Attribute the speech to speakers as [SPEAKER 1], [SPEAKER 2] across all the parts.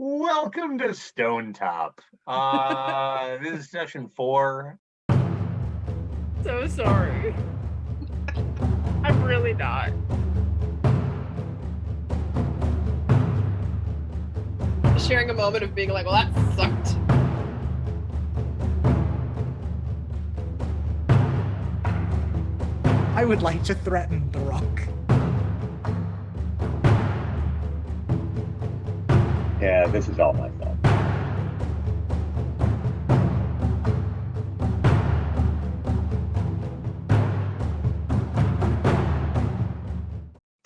[SPEAKER 1] Welcome to Stonetop. Uh, this is session four.
[SPEAKER 2] So sorry. I'm really not.
[SPEAKER 3] Sharing a moment of being like, well, that sucked.
[SPEAKER 4] I would like to threaten the rock.
[SPEAKER 1] Yeah, this is all my fault.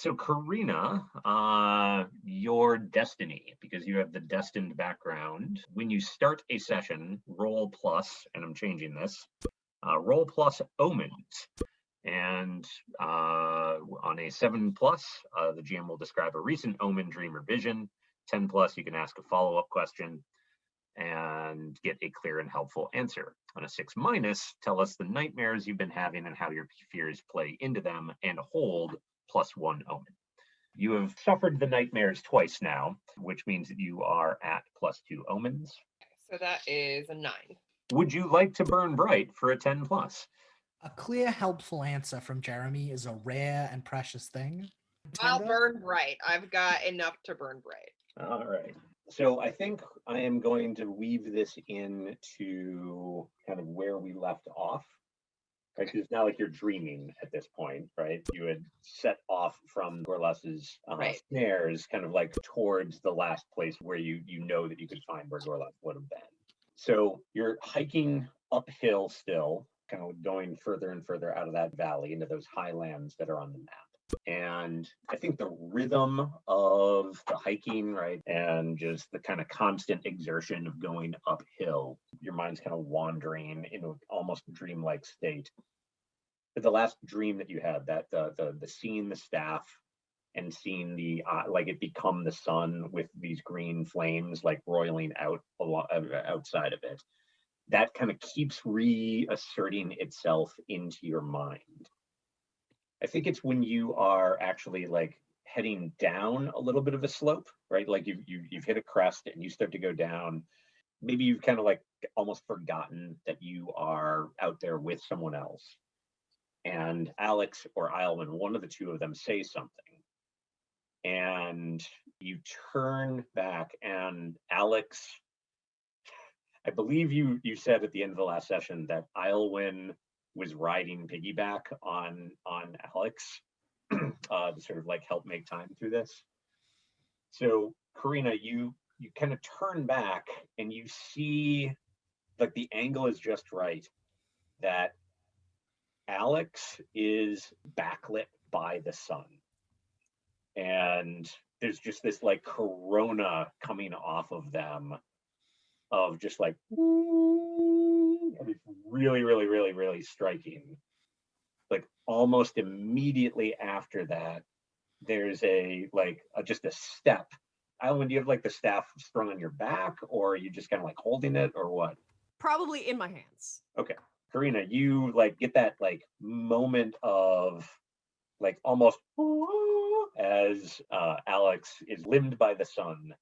[SPEAKER 1] So Karina, uh, your destiny, because you have the destined background. When you start a session, roll plus, and I'm changing this, uh, roll plus omens. And uh, on a seven plus, uh, the GM will describe a recent omen, dream, or vision. 10 plus, you can ask a follow-up question and get a clear and helpful answer. On a six minus, tell us the nightmares you've been having and how your fears play into them and hold plus one omen. You have suffered the nightmares twice now, which means that you are at plus two omens.
[SPEAKER 3] So that is a nine.
[SPEAKER 1] Would you like to burn bright for a 10 plus?
[SPEAKER 4] A clear, helpful answer from Jeremy is a rare and precious thing.
[SPEAKER 3] I'll burn bright. I've got enough to burn bright.
[SPEAKER 1] All right. So I think I am going to weave this in to kind of where we left off. Right, it's not like you're dreaming at this point, right? You had set off from Gorlas's uh,
[SPEAKER 3] Right.
[SPEAKER 1] snares, kind of like towards the last place where you you know that you could find where Gorlas would have been. So you're hiking uphill still, kind of going further and further out of that valley into those highlands that are on the map. And I think the rhythm of the hiking, right, and just the kind of constant exertion of going uphill, your mind's kind of wandering into almost dreamlike state. But the last dream that you had, that the the the seeing the staff and seeing the uh, like it become the sun with these green flames like roiling out alo- uh, outside of it, that kind of keeps reasserting itself into your mind. I think it's when you are actually like heading down a little bit of a slope, right? Like you've you, you've hit a crest and you start to go down. Maybe you've kind of like almost forgotten that you are out there with someone else. And Alex or Ileman, one of the two of them say something. And you turn back and Alex, I believe you you said at the end of the last session that Ilwyn was riding piggyback on on Alex uh, to sort of like help make time through this. So Karina, you you kind of turn back and you see like the angle is just right that Alex is backlit by the sun. And there's just this like corona coming off of them of just like it's really, really, really, really striking. Like almost immediately after that, there's a like a, just a step. Alan, do you have like the staff strung on your back, or are you just kind of like holding it, or what?
[SPEAKER 2] Probably in my hands. Okay.
[SPEAKER 1] Karina, you like get that like moment of like almost as uh, Alex is limbed by the sun,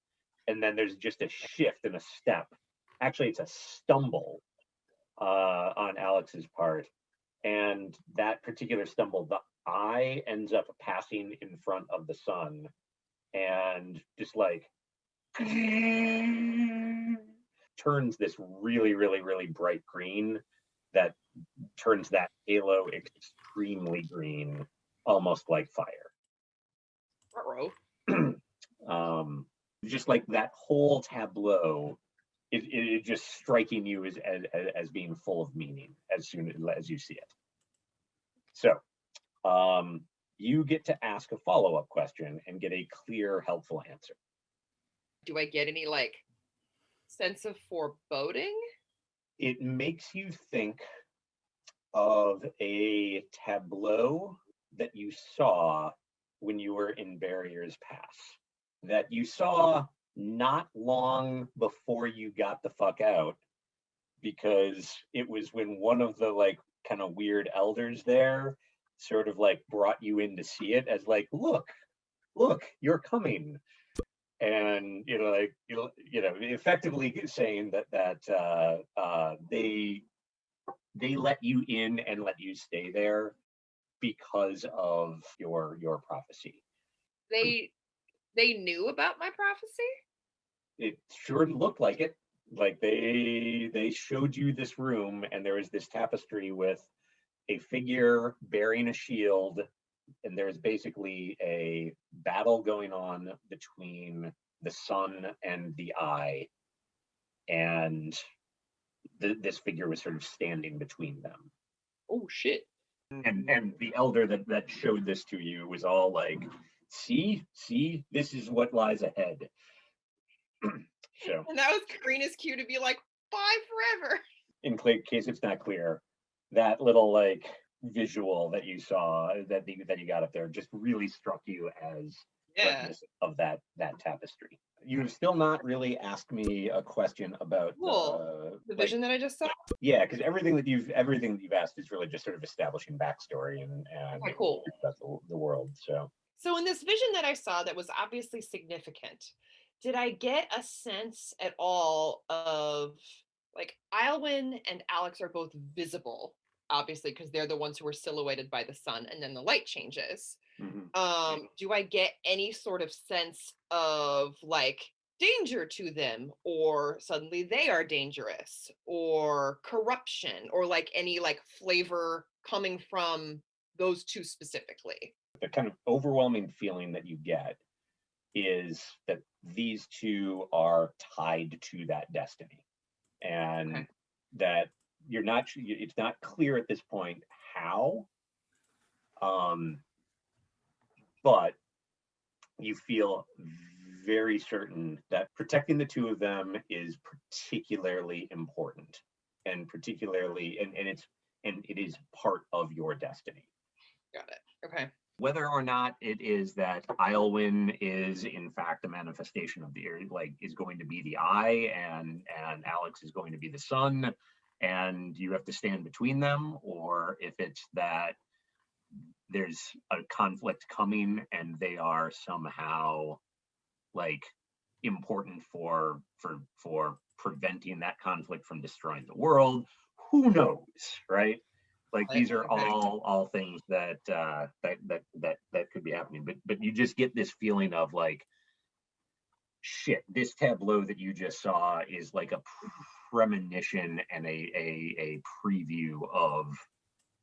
[SPEAKER 1] and then there's just a shift and a step. Actually, it's a stumble uh, on Alex's part, and that particular stumble, the eye ends up passing in front of the sun, and just like turns this really, really, really bright green that turns that halo extremely green, almost like fire.
[SPEAKER 3] Ruh-roh.
[SPEAKER 1] um, just like that whole tableau, it, it, it just striking you as, as as being full of meaning as soon as you see it. So, um, you get to ask a follow up question and get a clear, helpful answer.
[SPEAKER 3] Do I get any like sense of foreboding?
[SPEAKER 1] It makes you think of a tableau that you saw when you were in Barriers Pass, that you saw not long before you got the fuck out, because it was when one of the like kind of weird elders there sort of like brought you in to see it as like, look, look, you're coming. and you know like you know you know effectively saying that that uh uh they they let you in and let you stay there because of your your prophecy
[SPEAKER 3] They they knew about my prophecy.
[SPEAKER 1] it sure looked like it like they they showed you this room and there was this tapestry with a figure bearing a shield and there's basically a battle going on between the sun and the eye and th- this figure was sort of standing between them
[SPEAKER 3] Oh shit.
[SPEAKER 1] and and the elder that that showed this to you was all like see see this is what lies ahead so
[SPEAKER 3] And that was Karina's cue to be like, bye forever.
[SPEAKER 1] in case it's not clear, that little like visual that you saw that the, that you got up there just really struck you as
[SPEAKER 3] Yeah.
[SPEAKER 1] of that that tapestry. You have still not really asked me a question about uh,
[SPEAKER 3] Cool.
[SPEAKER 1] the, like,
[SPEAKER 3] vision that I just saw.
[SPEAKER 1] yeah, because everything that you've everything that you've asked is really just sort of establishing backstory and and
[SPEAKER 3] cool.
[SPEAKER 1] about the, the world. So
[SPEAKER 3] So in this vision that I saw that was obviously significant, did I get a sense at all of like Ilwyn and Alex are both visible, obviously, because they're the ones who were silhouetted by the sun and then the light changes.
[SPEAKER 1] mhm.
[SPEAKER 3] Um, do I get any sort of sense of like danger to them or suddenly they are dangerous or corruption or like any like flavor coming from those two specifically?
[SPEAKER 1] The kind of overwhelming feeling that you get is that these two are tied to that destiny and
[SPEAKER 3] Okay.
[SPEAKER 1] that you're not it's not clear at this point how um but you feel very certain that protecting the two of them is particularly important and particularly and, and it's and it is part of your destiny
[SPEAKER 3] Got it. Okay.
[SPEAKER 1] Whether or not it is that Islewin is in fact a manifestation of the like is going to be the eye and and Alex is going to be the sun and you have to stand between them or if it's that there's a conflict coming and they are somehow like important for for for preventing that conflict from destroying the world who knows right like these are all all things that uh that that that that could be happening but but you just get this feeling of like shit this tableau that you just saw is like a premonition and a a a preview of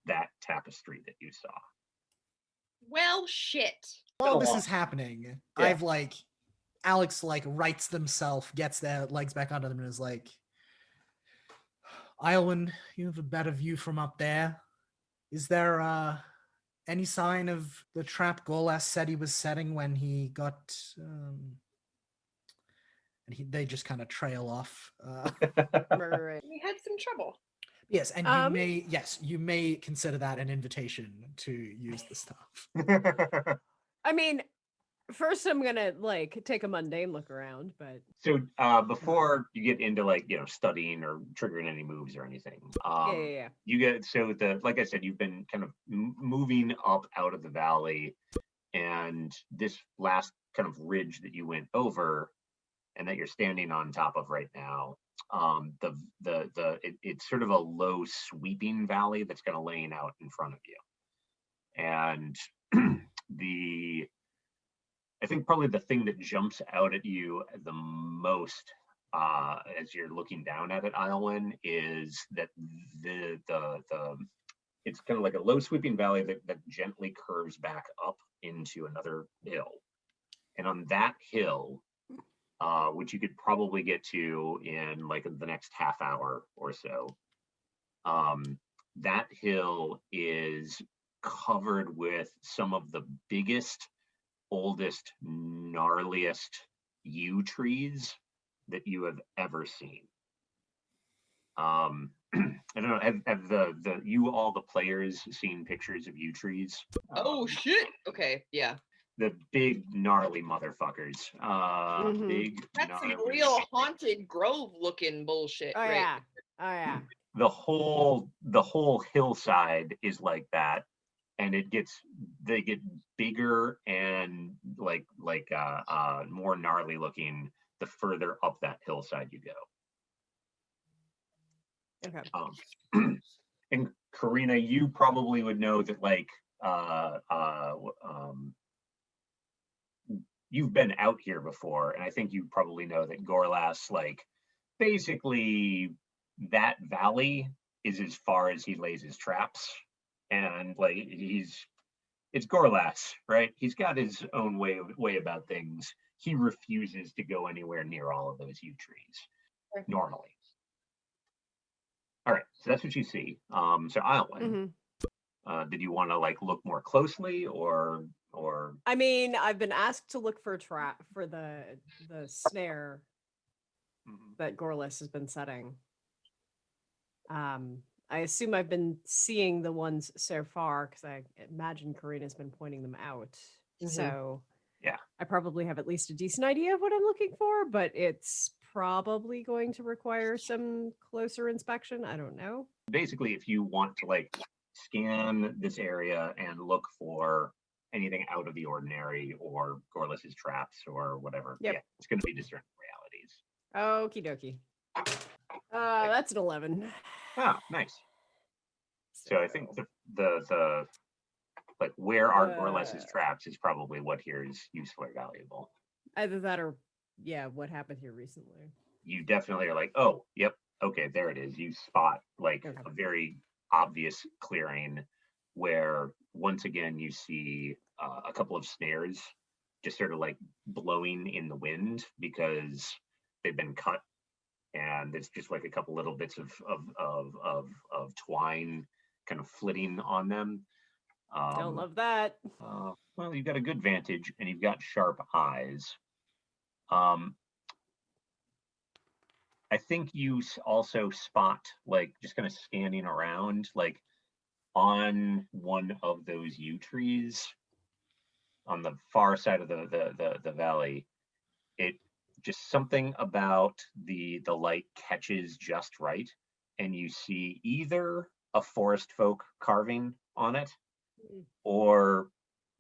[SPEAKER 1] that tapestry that you saw
[SPEAKER 3] Well, shit.
[SPEAKER 4] While
[SPEAKER 1] Go
[SPEAKER 4] this
[SPEAKER 1] on.
[SPEAKER 4] is happening,
[SPEAKER 1] Yeah.
[SPEAKER 4] I've like Alex like rights themselves, gets their legs back under them, and is like, Iowin, you have a better view from up there. Is there uh any sign of the trap Gorlas said he was setting when he got um and he, they just kind of trail off. Uh.
[SPEAKER 3] We had some trouble.
[SPEAKER 4] yes, and you
[SPEAKER 2] Um,
[SPEAKER 4] may yes, you may consider that an invitation to use the stuff.
[SPEAKER 2] I mean, first I'm gonna like take a mundane look around, but
[SPEAKER 1] so uh before you get into like you know studying or triggering any moves or anything um
[SPEAKER 2] yeah, yeah, yeah.
[SPEAKER 1] you get so the like i said you've been kind of m- moving up out of the valley and this last kind of ridge that you went over and that you're standing on top of right now um the the the it, it's sort of a low sweeping valley that's kind of laying out in front of you and the i think probably the thing that jumps out at you the most uh, as you're looking down at it, Island, is that the the the it's kind of like a low sweeping valley that, that gently curves back up into another hill. And on that hill, uh, which you could probably get to in like the next half hour or so, um, that hill is covered with some of the biggest, oldest, gnarliest yew trees that you have ever seen. Um, I don't know. Have, have the the you all the players seen pictures of yew trees?
[SPEAKER 3] Oh
[SPEAKER 1] Um,
[SPEAKER 3] shit. Okay, yeah.
[SPEAKER 1] the big gnarly motherfuckers. Uh,
[SPEAKER 2] Mhm.
[SPEAKER 1] big.
[SPEAKER 3] That's some real haunted grove looking bullshit.
[SPEAKER 2] Oh
[SPEAKER 3] right?
[SPEAKER 2] yeah, oh yeah.
[SPEAKER 1] The whole the whole hillside is like that, and it gets they get bigger and like like uh, uh, more gnarly looking the further up that hillside you go.
[SPEAKER 2] Okay.
[SPEAKER 1] Um, and Karina, you probably would know that like uh, uh, um, you've been out here before, and I think you probably know that Gorlas, like basically that valley is as far as he lays his traps, and like he's it's Gorlas, right? He's got his own way of, way about things. He refuses to go anywhere near all of those yew trees normally. All right, so that's what you see. Um, so Island,
[SPEAKER 2] Mhm.
[SPEAKER 1] uh, did you want to like look more closely or or
[SPEAKER 2] I mean, I've been asked to look for a trap for the the snare that Gorlas has been setting. Um, I assume I've been seeing the ones so far because I imagine Karina's been pointing them out.
[SPEAKER 3] Mhm.
[SPEAKER 2] So
[SPEAKER 1] Yeah.
[SPEAKER 2] I probably have at least a decent idea of what I'm looking for, but it's probably going to require some closer inspection. I don't know.
[SPEAKER 1] basically if you want to like scan this area and look for anything out of the ordinary or Gorlas's traps or whatever,
[SPEAKER 2] Yep.
[SPEAKER 1] yeah, it's going to be discerned realities.
[SPEAKER 2] Okie dokie. Uh, that's an 11.
[SPEAKER 1] Ah, nice. So I think the the the like where are Gorlas's
[SPEAKER 2] Uh,
[SPEAKER 1] traps is probably what here is useful or valuable.
[SPEAKER 2] either that or, yeah, what happened here recently.
[SPEAKER 1] You definitely are like, oh, yep, okay, there it is. You spot like
[SPEAKER 2] Okay.
[SPEAKER 1] a very obvious clearing where once again you see uh, a couple of snares just sort of like blowing in the wind because they've been cut and it's just like a couple little bits of of of of, of twine kind of flitting on them. Um,
[SPEAKER 2] Don't love that.
[SPEAKER 1] uh, well, you've got a good vantage and you've got sharp eyes. Um, I think you also spot, like, just kind of scanning around, like, on one of those yew trees on the far side of the the the, the valley. It just something about the the light catches just right, and you see either a forest folk carving on it
[SPEAKER 2] Mm.
[SPEAKER 1] or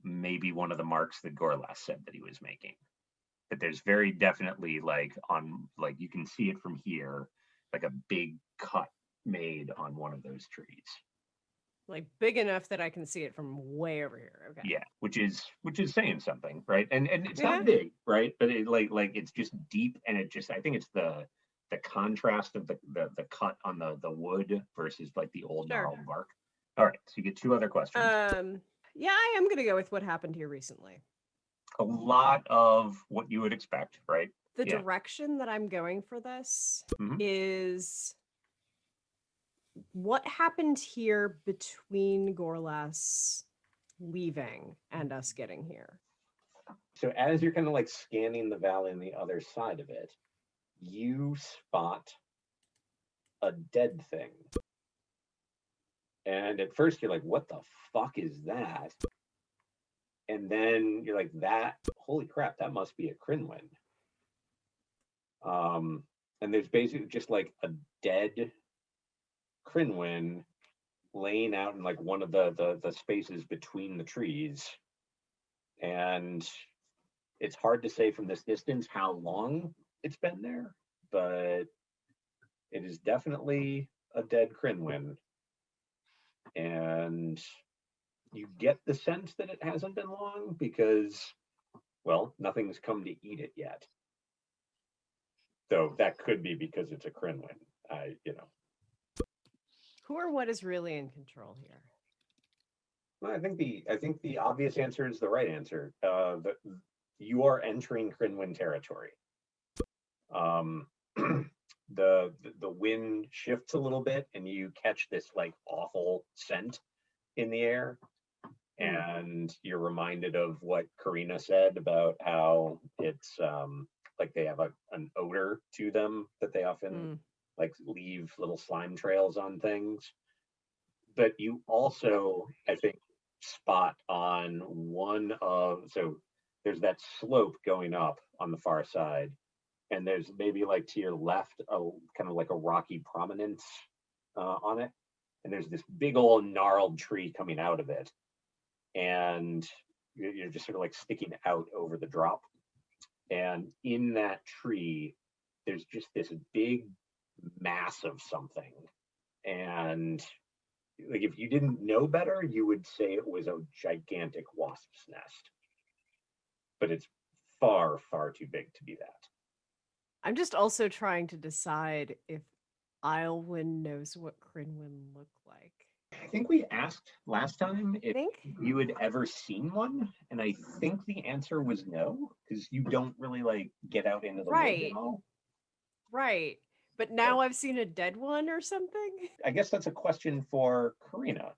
[SPEAKER 1] maybe one of the marks that Gorlas said that he was making. But there's very definitely like on like you can see it from here, like a big cut made on one of those trees.
[SPEAKER 2] Like big enough that I can see it from way over here. Okay.
[SPEAKER 1] Yeah, which is which is saying something, right? And and it's
[SPEAKER 2] Yeah.
[SPEAKER 1] not big, right? But it like like it's just deep and it just I think it's the the contrast of the the, the cut on the the wood versus like the old
[SPEAKER 2] Sure.
[SPEAKER 1] gnarled bark. All right, so you get two other questions.
[SPEAKER 2] Um, yeah, I am gonna go with what happened here recently.
[SPEAKER 1] a lot of what you would expect, right?
[SPEAKER 2] The
[SPEAKER 1] Yeah.
[SPEAKER 2] direction that I'm going for this
[SPEAKER 1] Mhm.
[SPEAKER 2] is what happened here between Gorlas leaving and us getting here.
[SPEAKER 1] So as you're kind of like scanning the valley on the other side of it, you spot a dead thing. And at first you're like, what the fuck is that? And then you're like, that, holy crap, that must be a Crinwin. Um, and there's basically just like a dead Crinwin laying out in like one of the, the the spaces between the trees. And it's hard to say from this distance how long it's been there, but it is definitely a dead Crinwin. And you get the sense that it hasn't been long because, well, nothing's come to eat it yet. So that could be because it's a Crinwin. I, you know,
[SPEAKER 2] Who or what is really in control here?
[SPEAKER 1] Well, I think the I think the obvious answer is the right answer. Uh, the, you are entering Crinwin territory. Um, the, the the wind shifts a little bit, and you catch this like awful scent in the air, and you're reminded of what Karina said about how it's um, like they have a, an odor to them that they often
[SPEAKER 2] Mm,
[SPEAKER 1] like leave little slime trails on things. But you also, I think, spot on one of so there's that slope going up on the far side, and there's maybe like to your left a kind of like a rocky prominence uh, on it, and there's this big old gnarled tree coming out of it, and you're you're just sort of like sticking out over the drop. And in that tree, there's just this big mass of something. And like if you didn't know better, you would say it was a gigantic wasp's nest. But it's far, far too big to be that.
[SPEAKER 2] I'm just also trying to decide if Islewin knows what Crinwin look like.
[SPEAKER 1] I think we asked last time if
[SPEAKER 2] think
[SPEAKER 1] you had ever seen one, and I think the answer was no, because you don't really like get out into the
[SPEAKER 2] Right. right. But now I've seen a dead one or something.
[SPEAKER 1] I guess that's a question for Karina,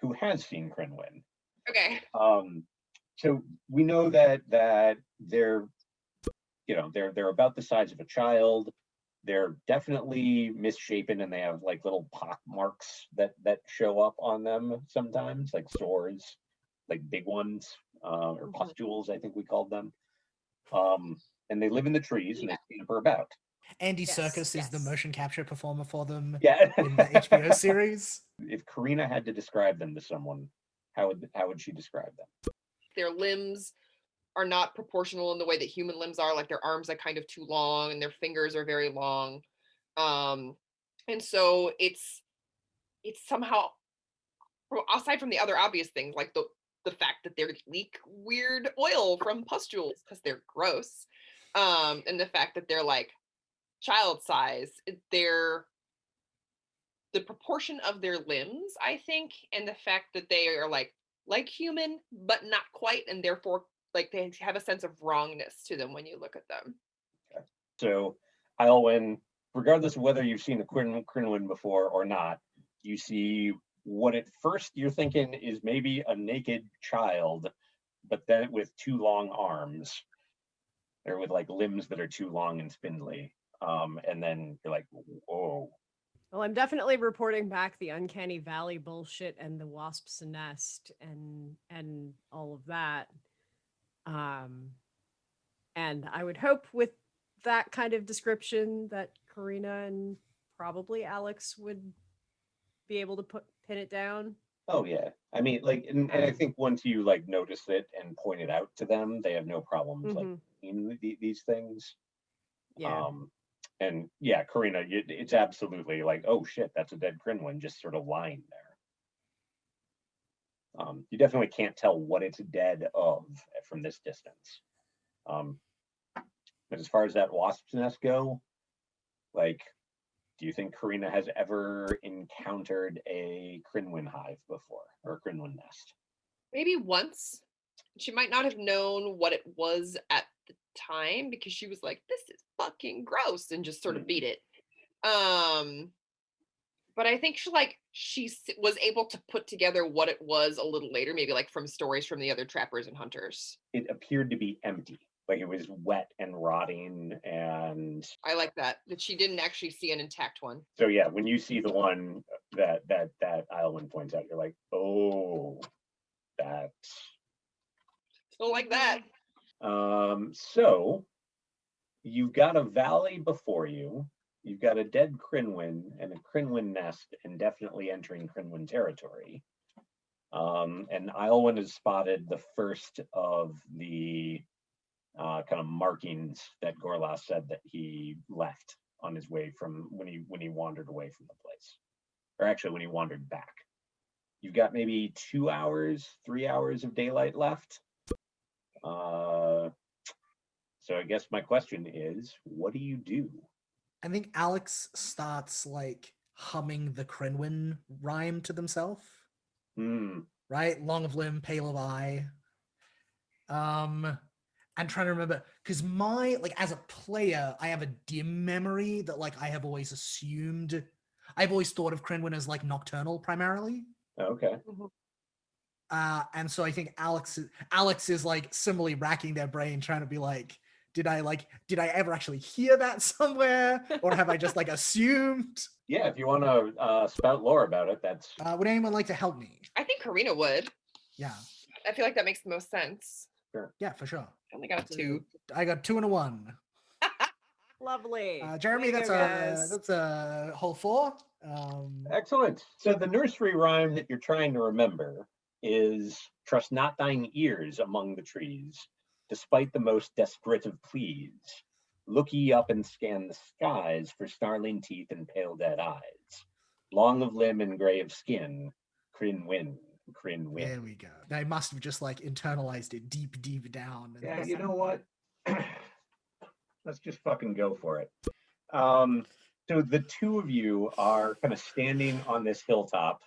[SPEAKER 1] who has seen Crinwin.
[SPEAKER 3] Okay.
[SPEAKER 1] Um, so we know that that they're, you know, they're they're about the size of a child. They're definitely misshapen, and they have like little pock marks that that show up on them sometimes, like sores, like big ones, uh, or
[SPEAKER 2] Mhm.
[SPEAKER 1] pustules, I think we called them. Um, and they live in the trees and they scamper about.
[SPEAKER 4] Andy
[SPEAKER 2] Yes,
[SPEAKER 4] Serkis is the motion capture performer for them
[SPEAKER 1] Yeah.
[SPEAKER 4] in the HBO series.
[SPEAKER 1] if Karina had to describe them to someone, how would how would she describe them?
[SPEAKER 3] Their limbs are not proportional in the way that human limbs are. Like their arms are kind of too long and their fingers are very long. Um, and so it's it's somehow well, aside from the other obvious things like the the fact that they leak weird oil from pustules because they're gross um and the fact that they're like child size they're the proportion of their limbs i think and the fact that they are like like human but not quite and therefore like they have a sense of wrongness to them when you look at them.
[SPEAKER 1] So Iolwen, regardless of whether you've seen a Crin- before or not, you see what at first you're thinking is maybe a naked child, but then with two long arms, or with like limbs that are too long and spindly. Um, and then you're like, whoa,
[SPEAKER 2] Well, I'm definitely reporting back the uncanny valley bullshit and the wasp's nest and and all of that. Um and I would hope with that kind of description that Karina and probably Alex would be able to put pin it down.
[SPEAKER 1] Oh yeah, I mean, like, and, and I think once you like notice it and point it out to them, they have no problems like
[SPEAKER 2] Mhm.
[SPEAKER 1] seeing the, these things.
[SPEAKER 2] Yeah.
[SPEAKER 1] Um, and yeah, Karina, it, it's absolutely like, oh shit, that's a dead Crinwin just sort of lying there. Um, you definitely can't tell what it's dead of from this distance. Um, but as far as that wasp's nest go, like, do you think Karina has ever encountered a Crinwin hive before or a Crinwin nest?
[SPEAKER 3] maybe once she might not have known what it was at the time because she was like this is fucking gross and just sort of beat it. Um but i think she like she was able to put together what it was a little later maybe like from stories from the other trappers and hunters.
[SPEAKER 1] It appeared to be empty, like it was wet and rotting and
[SPEAKER 3] i like that that she didn't actually see an intact one.
[SPEAKER 1] So yeah, when you see the one that that that Islewin points out, you're like, oh, that's
[SPEAKER 3] don't like that
[SPEAKER 1] um. So you've got a valley before you. You've got a dead Crinwin and a Crinwin nest, and definitely entering Crinwin territory. Um, and Islewin has spotted the first of the uh, kind of markings that Gorlas said that he left on his way from when he when he wandered away from the place, or actually when he wandered back. You've got maybe two hours, three hours of daylight left. Uh, so I guess my question is, what do you do?
[SPEAKER 4] I think Alex starts like humming the Crinwin rhyme to themselves.
[SPEAKER 1] Hmm.
[SPEAKER 4] right? Long of limb, pale of eye. Um, and trying to remember because my like as a player, I have a dim memory that like I have always assumed. I've always thought of Crinwin as like nocturnal primarily.
[SPEAKER 1] Okay.
[SPEAKER 4] Uh, and so I think Alex is, Alex is like similarly racking their brain, trying to be like, did I like, did I ever actually hear that somewhere, or have I just like assumed?
[SPEAKER 1] Yeah, if you want to uh, spout lore about it, that's
[SPEAKER 4] Uh, would anyone like to help me?
[SPEAKER 3] i think karina would
[SPEAKER 4] Yeah,
[SPEAKER 3] i feel like that makes the most sense
[SPEAKER 4] yeah, for sure.
[SPEAKER 3] i only got two
[SPEAKER 4] I got two and a one.
[SPEAKER 2] Lovely.
[SPEAKER 4] Uh, Jeremy,
[SPEAKER 2] Way
[SPEAKER 4] that's
[SPEAKER 2] go,
[SPEAKER 4] a that's a whole four. Um,
[SPEAKER 1] excellent. So the nursery rhyme that you're trying to remember is trust not thine ears among the trees, despite the most desperate of pleas. Look ye up and scan the skies for snarling teeth and pale dead eyes. Long of limb and gray of skin, Crin win, Crin win.
[SPEAKER 4] There we go. They must have just like internalized it deep, deep down.
[SPEAKER 1] Yeah, you know what? Let's just fucking go for it. Um, so the two of you are kind of standing on this hilltop,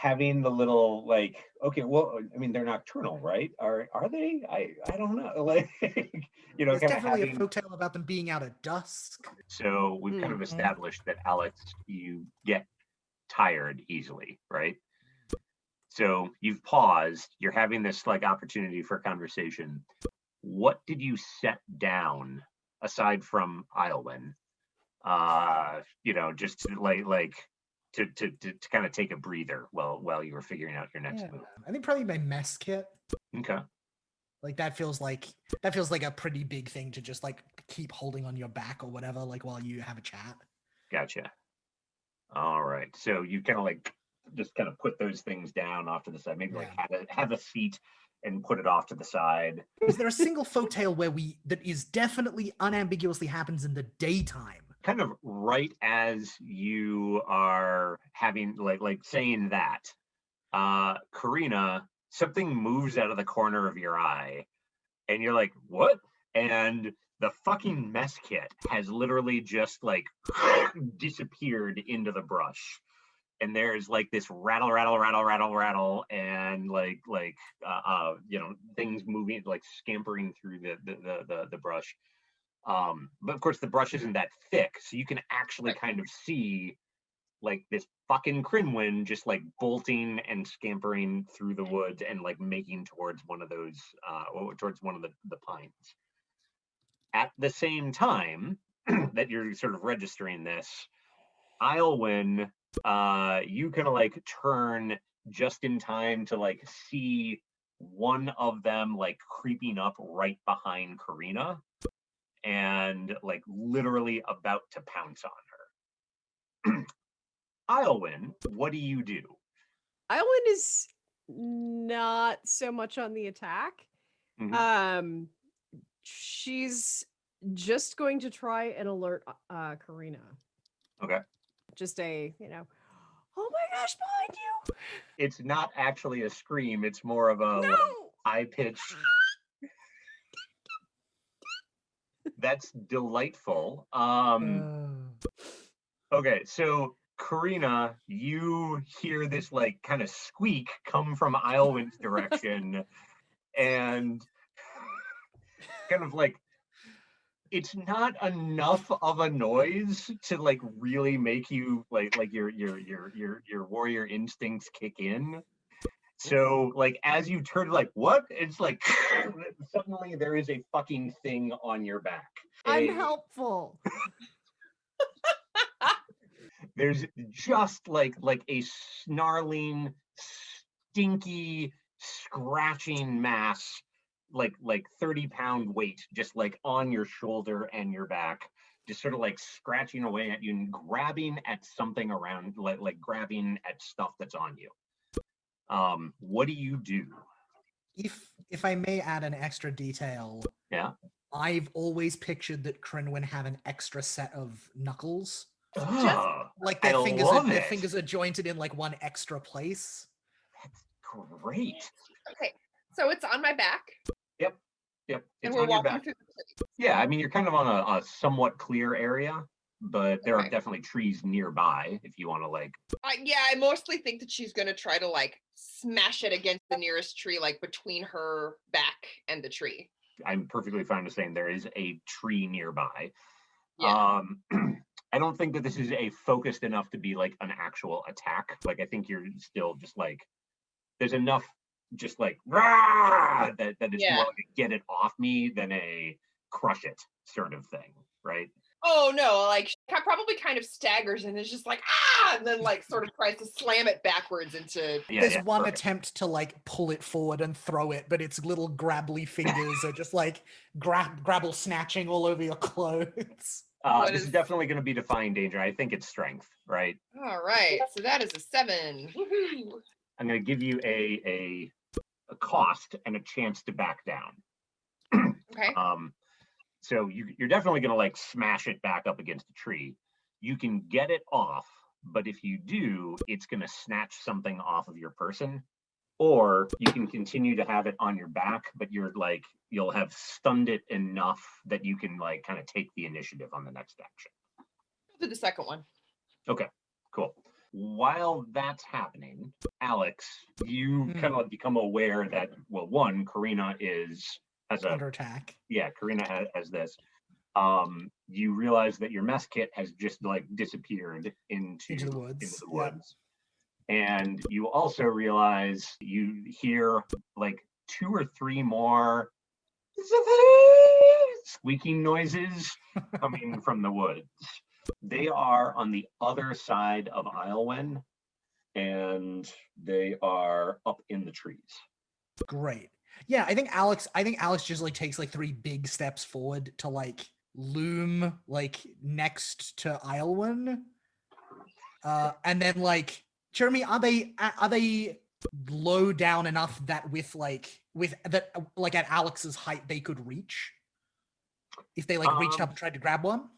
[SPEAKER 1] having the little like, okay, well, I mean, they're nocturnal, right? Are are they? I I don't know. Like, you know,
[SPEAKER 4] There's
[SPEAKER 1] kind of
[SPEAKER 4] definitely
[SPEAKER 1] having.
[SPEAKER 4] a folktale about them being out at dusk.
[SPEAKER 1] So we've kind of
[SPEAKER 2] Mhm.
[SPEAKER 1] established that Alex, you get tired easily, right? So you've paused, you're having this like opportunity for conversation. What did you set down aside from Iowin? Uh, you know, just like like to to to, to kind of take a breather while while you were figuring out your next
[SPEAKER 4] Yeah,
[SPEAKER 1] move.
[SPEAKER 4] I think probably my mess kit.
[SPEAKER 1] Okay.
[SPEAKER 4] Like that feels like that feels like a pretty big thing to just like keep holding on your back or whatever, like while you have a chat.
[SPEAKER 1] Gotcha. All right. So you kind of like just kind of put those things down off to the side. Maybe like have a have a seat and put it off to the side.
[SPEAKER 4] Is there a single folktale where we that is definitely unambiguously happens in the daytime?
[SPEAKER 1] Kind of right as you are having like like saying that, uh Karina, something moves out of the corner of your eye, and you're like, what? And the fucking mess kit has literally just like disappeared into the brush. and there's like this rattle rattle rattle rattle rattle and like like uh, uh you know things moving like scampering through the the the, the, the brush um but of course the brush isn't that thick so you can actually kind of see like this fucking crinwin just like bolting and scampering through the woods and like making towards one of those uh towards one of the the pines. At the same time that you're sort of registering this Islewin uh you kind of like turn just in time to like see one of them like creeping up right behind Karina and like literally about to pounce on her. Islewin, what do you do?
[SPEAKER 2] Island is not so much on the attack.
[SPEAKER 1] Mhm.
[SPEAKER 2] Um, she's just going to try and alert uh, uh, Karina.
[SPEAKER 1] Okay.
[SPEAKER 2] Just a, you know, oh my gosh, behind you!
[SPEAKER 1] It's not actually a scream, it's more of a
[SPEAKER 2] no!
[SPEAKER 1] high pitched. That's delightful. Um Okay, so Karina, you hear this like kind of squeak come from Islewin's direction, and kind of like it's not enough of a noise to like really make you like like your your your your your warrior instincts kick in. So like as you turn like what? It's like suddenly there is a fucking thing on your back.
[SPEAKER 2] I'm
[SPEAKER 1] A-
[SPEAKER 2] helpful.
[SPEAKER 1] there's just like like a snarling stinky scratching mass like like 30 pound weight just like on your shoulder and your back just sort of like scratching away at you and grabbing at something around like like grabbing at stuff that's on you um what do you do
[SPEAKER 4] if if I may add an extra detail,
[SPEAKER 1] Yeah.
[SPEAKER 4] I've always pictured that Crinwin had an extra set of knuckles.
[SPEAKER 1] oh,
[SPEAKER 4] Like their
[SPEAKER 1] I
[SPEAKER 4] fingers are, their fingers are jointed in like one extra place.
[SPEAKER 1] That's great
[SPEAKER 3] Okay, so it's on my back,
[SPEAKER 1] yep
[SPEAKER 3] and
[SPEAKER 1] it's
[SPEAKER 3] we're
[SPEAKER 1] on your
[SPEAKER 3] walking
[SPEAKER 1] back
[SPEAKER 3] through the city.
[SPEAKER 1] Yeah, I mean, you're kind of on a, a somewhat clear area, but there are definitely trees nearby if you want to like.
[SPEAKER 3] Uh, yeah, I mostly think that she's gonna try to like smash it against the nearest tree, like between her back and the tree.
[SPEAKER 1] I'm perfectly fine with saying there is a tree nearby.
[SPEAKER 3] Yeah.
[SPEAKER 1] Um, I don't think that this is a focused enough to be like an actual attack. Like, I think you're still just like, there's enough just like "Rah!" that that it's
[SPEAKER 3] Yeah.
[SPEAKER 1] more like a get it off me than a crush it sort of thing, right?
[SPEAKER 3] Oh no, like she probably kind of staggers and is just like ah, and then like sort of tries to slam it backwards into.
[SPEAKER 1] Yeah,
[SPEAKER 4] There's
[SPEAKER 1] yeah,
[SPEAKER 4] one
[SPEAKER 1] perfect.
[SPEAKER 4] attempt to like pull it forward and throw it, but its little grabbly fingers are just like grab grabble snatching all over your clothes.
[SPEAKER 1] Uh, this is
[SPEAKER 3] is-
[SPEAKER 1] definitely going to be defying danger. I think it's strength, right?
[SPEAKER 3] All right, so that is a seven. Woohoo!
[SPEAKER 1] I'm going to give you a, a a cost and a chance to back down.
[SPEAKER 3] Okay.
[SPEAKER 1] Um, so you, you're definitely going to like smash it back up against a tree. You can get it off, but if you do, it's going to snatch something off of your person. Or you can continue to have it on your back, but you're like, you'll have stunned it enough that you can like kind of take the initiative on the next action.
[SPEAKER 3] Do the second one.
[SPEAKER 1] Okay, cool. While that's happening, Alex, you
[SPEAKER 4] Hmm.
[SPEAKER 1] kind of become aware that, well, one, Karina is, has a
[SPEAKER 4] Under attack.
[SPEAKER 1] yeah, Karina has, has this. Um, you realize that your mess kit has just like disappeared into,
[SPEAKER 4] Into the woods,
[SPEAKER 1] Into the
[SPEAKER 4] yeah.
[SPEAKER 1] woods. And you also realize you hear like two or three more squeaking noises coming from the woods. They are on the other side of Islewin and they are up in the trees.
[SPEAKER 4] Great. Yeah, I think Alex. I think Alex just like takes like three big steps forward to like loom like next to Islewin, uh, and then like Jeremy, are they are they low down enough that with like with that like at Alex's height they could reach if they like reached
[SPEAKER 1] Um,
[SPEAKER 4] up and tried to grab one?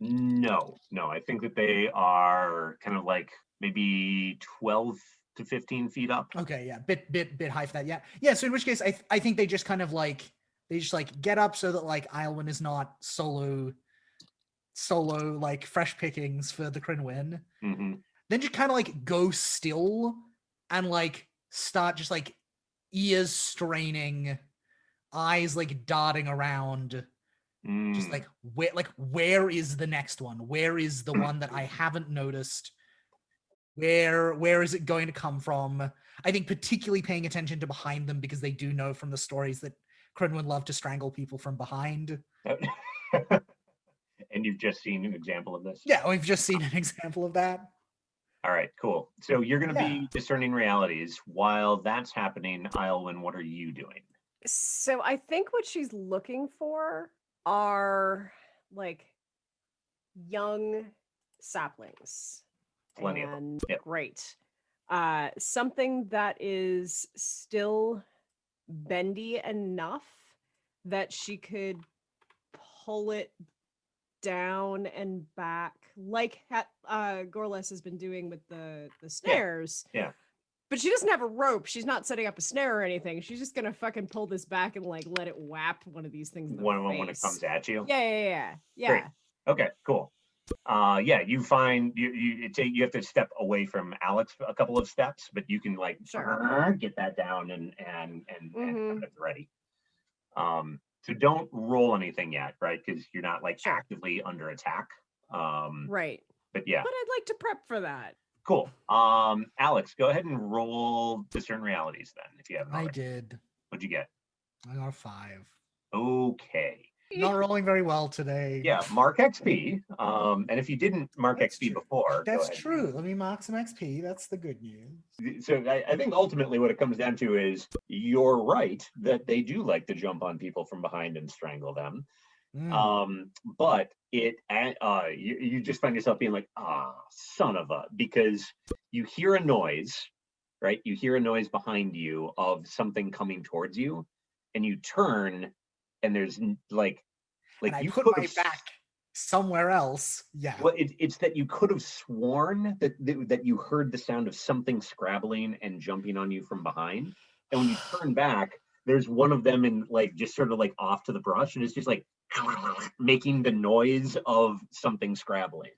[SPEAKER 1] No, no, I think that they are kind of like maybe 12 to 15 feet up.
[SPEAKER 4] Okay, yeah, bit bit bit high for that. Yeah, yeah. So in which case, I th- I think they just kind of like they just like get up so that like Islewin is not solo solo like fresh pickings for the Crinwin.
[SPEAKER 1] hmm
[SPEAKER 4] Then just kind of like go still and like start just like ears straining, eyes like darting around, just
[SPEAKER 1] Mm,
[SPEAKER 4] like where like where is the next one? Where is the one that I haven't noticed? Where where is it going to come from? I think particularly paying attention to behind them because they do know from the stories that Crinwin love to strangle people from behind.
[SPEAKER 1] and you've just seen an example of this.
[SPEAKER 4] Yeah, we've just seen an example of that.
[SPEAKER 1] All right, cool. So you're going to
[SPEAKER 4] Yeah.
[SPEAKER 1] be discerning realities. While that's happening, Islewin, what are you doing?
[SPEAKER 2] So I think what she's looking for are like young saplings.
[SPEAKER 1] Plenty of
[SPEAKER 2] and
[SPEAKER 1] yep.
[SPEAKER 2] great. Uh something that is still bendy enough that she could pull it down and back like uh Gorlas has been doing with the the snares.
[SPEAKER 1] yeah.
[SPEAKER 2] But she doesn't have a rope. She's not setting up a snare or anything. She's just gonna fucking pull this back and like let it whap one of these things. In the
[SPEAKER 1] When, when when it comes at you?
[SPEAKER 2] Yeah, yeah, yeah, yeah.
[SPEAKER 1] Great.
[SPEAKER 2] yeah.
[SPEAKER 1] Okay, cool. Uh, yeah, you find you you it take you have to step away from Alex a couple of steps, but you can like
[SPEAKER 2] Sure.
[SPEAKER 1] get that down and and and, and
[SPEAKER 2] Mhm.
[SPEAKER 1] have it ready. Um, so don't roll anything yet, right? Because you're not like
[SPEAKER 2] Sure.
[SPEAKER 1] actively under attack. Um,
[SPEAKER 2] Right.
[SPEAKER 1] but yeah,
[SPEAKER 2] But I'd like to prep for that.
[SPEAKER 1] cool. Um, Alex, go ahead and roll discern realities then, if you haven't.
[SPEAKER 4] I did.
[SPEAKER 1] What'd you get?
[SPEAKER 4] I got a five.
[SPEAKER 1] Okay.
[SPEAKER 4] Not rolling very well today.
[SPEAKER 1] Yeah, mark XP. Um, and if you didn't mark
[SPEAKER 4] That's
[SPEAKER 1] XP
[SPEAKER 4] true.
[SPEAKER 1] before,
[SPEAKER 4] That's true. Let me mark some XP. That's the good news.
[SPEAKER 1] so I, I think ultimately what it comes down to is you're right that they do like to jump on people from behind and strangle them.
[SPEAKER 4] Mm.
[SPEAKER 1] Um, but it uh you, you just find yourself being like, ah, son of a because you hear a noise, right? You hear a noise behind you of something coming towards you, and you turn and there's like like
[SPEAKER 4] and
[SPEAKER 1] you
[SPEAKER 4] put
[SPEAKER 1] could
[SPEAKER 4] my back somewhere else. Yeah.
[SPEAKER 1] well, it, it's that you could have sworn that, that that you heard the sound of something scrabbling and jumping on you from behind, and when you turn back, there's one of them in like just sort of like off to the brush, and it's just like making the noise of something scrabbling.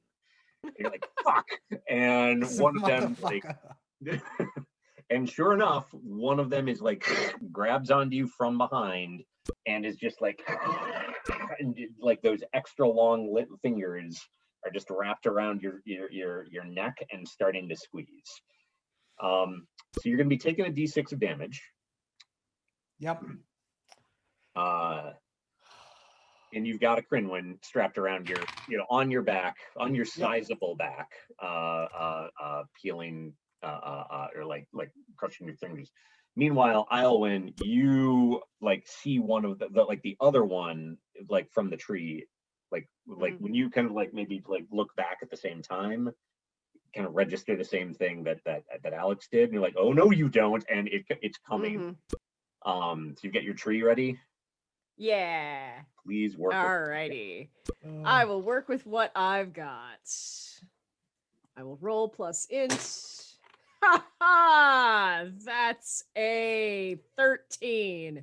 [SPEAKER 1] You're like fuck, and one of them like and sure enough, one of them is like grabs onto you from behind and is just like, like those extra long lit fingers are just wrapped around your your your your neck and starting to squeeze. Um, so you're gonna be taking a d6 of damage.
[SPEAKER 4] Yep.
[SPEAKER 1] Uh, and you've got a Crinwin strapped around your, you know, on your back, on your sizable back, uh, uh, uh, peeling, uh, uh, uh, or like, like crushing your fingers. Meanwhile, Islewin, you like see one of the, the, like the other one, like from the tree, like, like
[SPEAKER 2] Mhm.
[SPEAKER 1] when you kind of like maybe like look back at the same time, kind of register the same thing that that that Alex did, and you're like, oh no, you don't, and it it's coming.
[SPEAKER 2] Mhm.
[SPEAKER 1] Um, so you get your tree ready.
[SPEAKER 2] Yeah.
[SPEAKER 1] Please work. with it.
[SPEAKER 2] Alrighty. I
[SPEAKER 4] Uh,
[SPEAKER 2] will work with what I've got. I will roll plus int. Ha ha! That's a 13.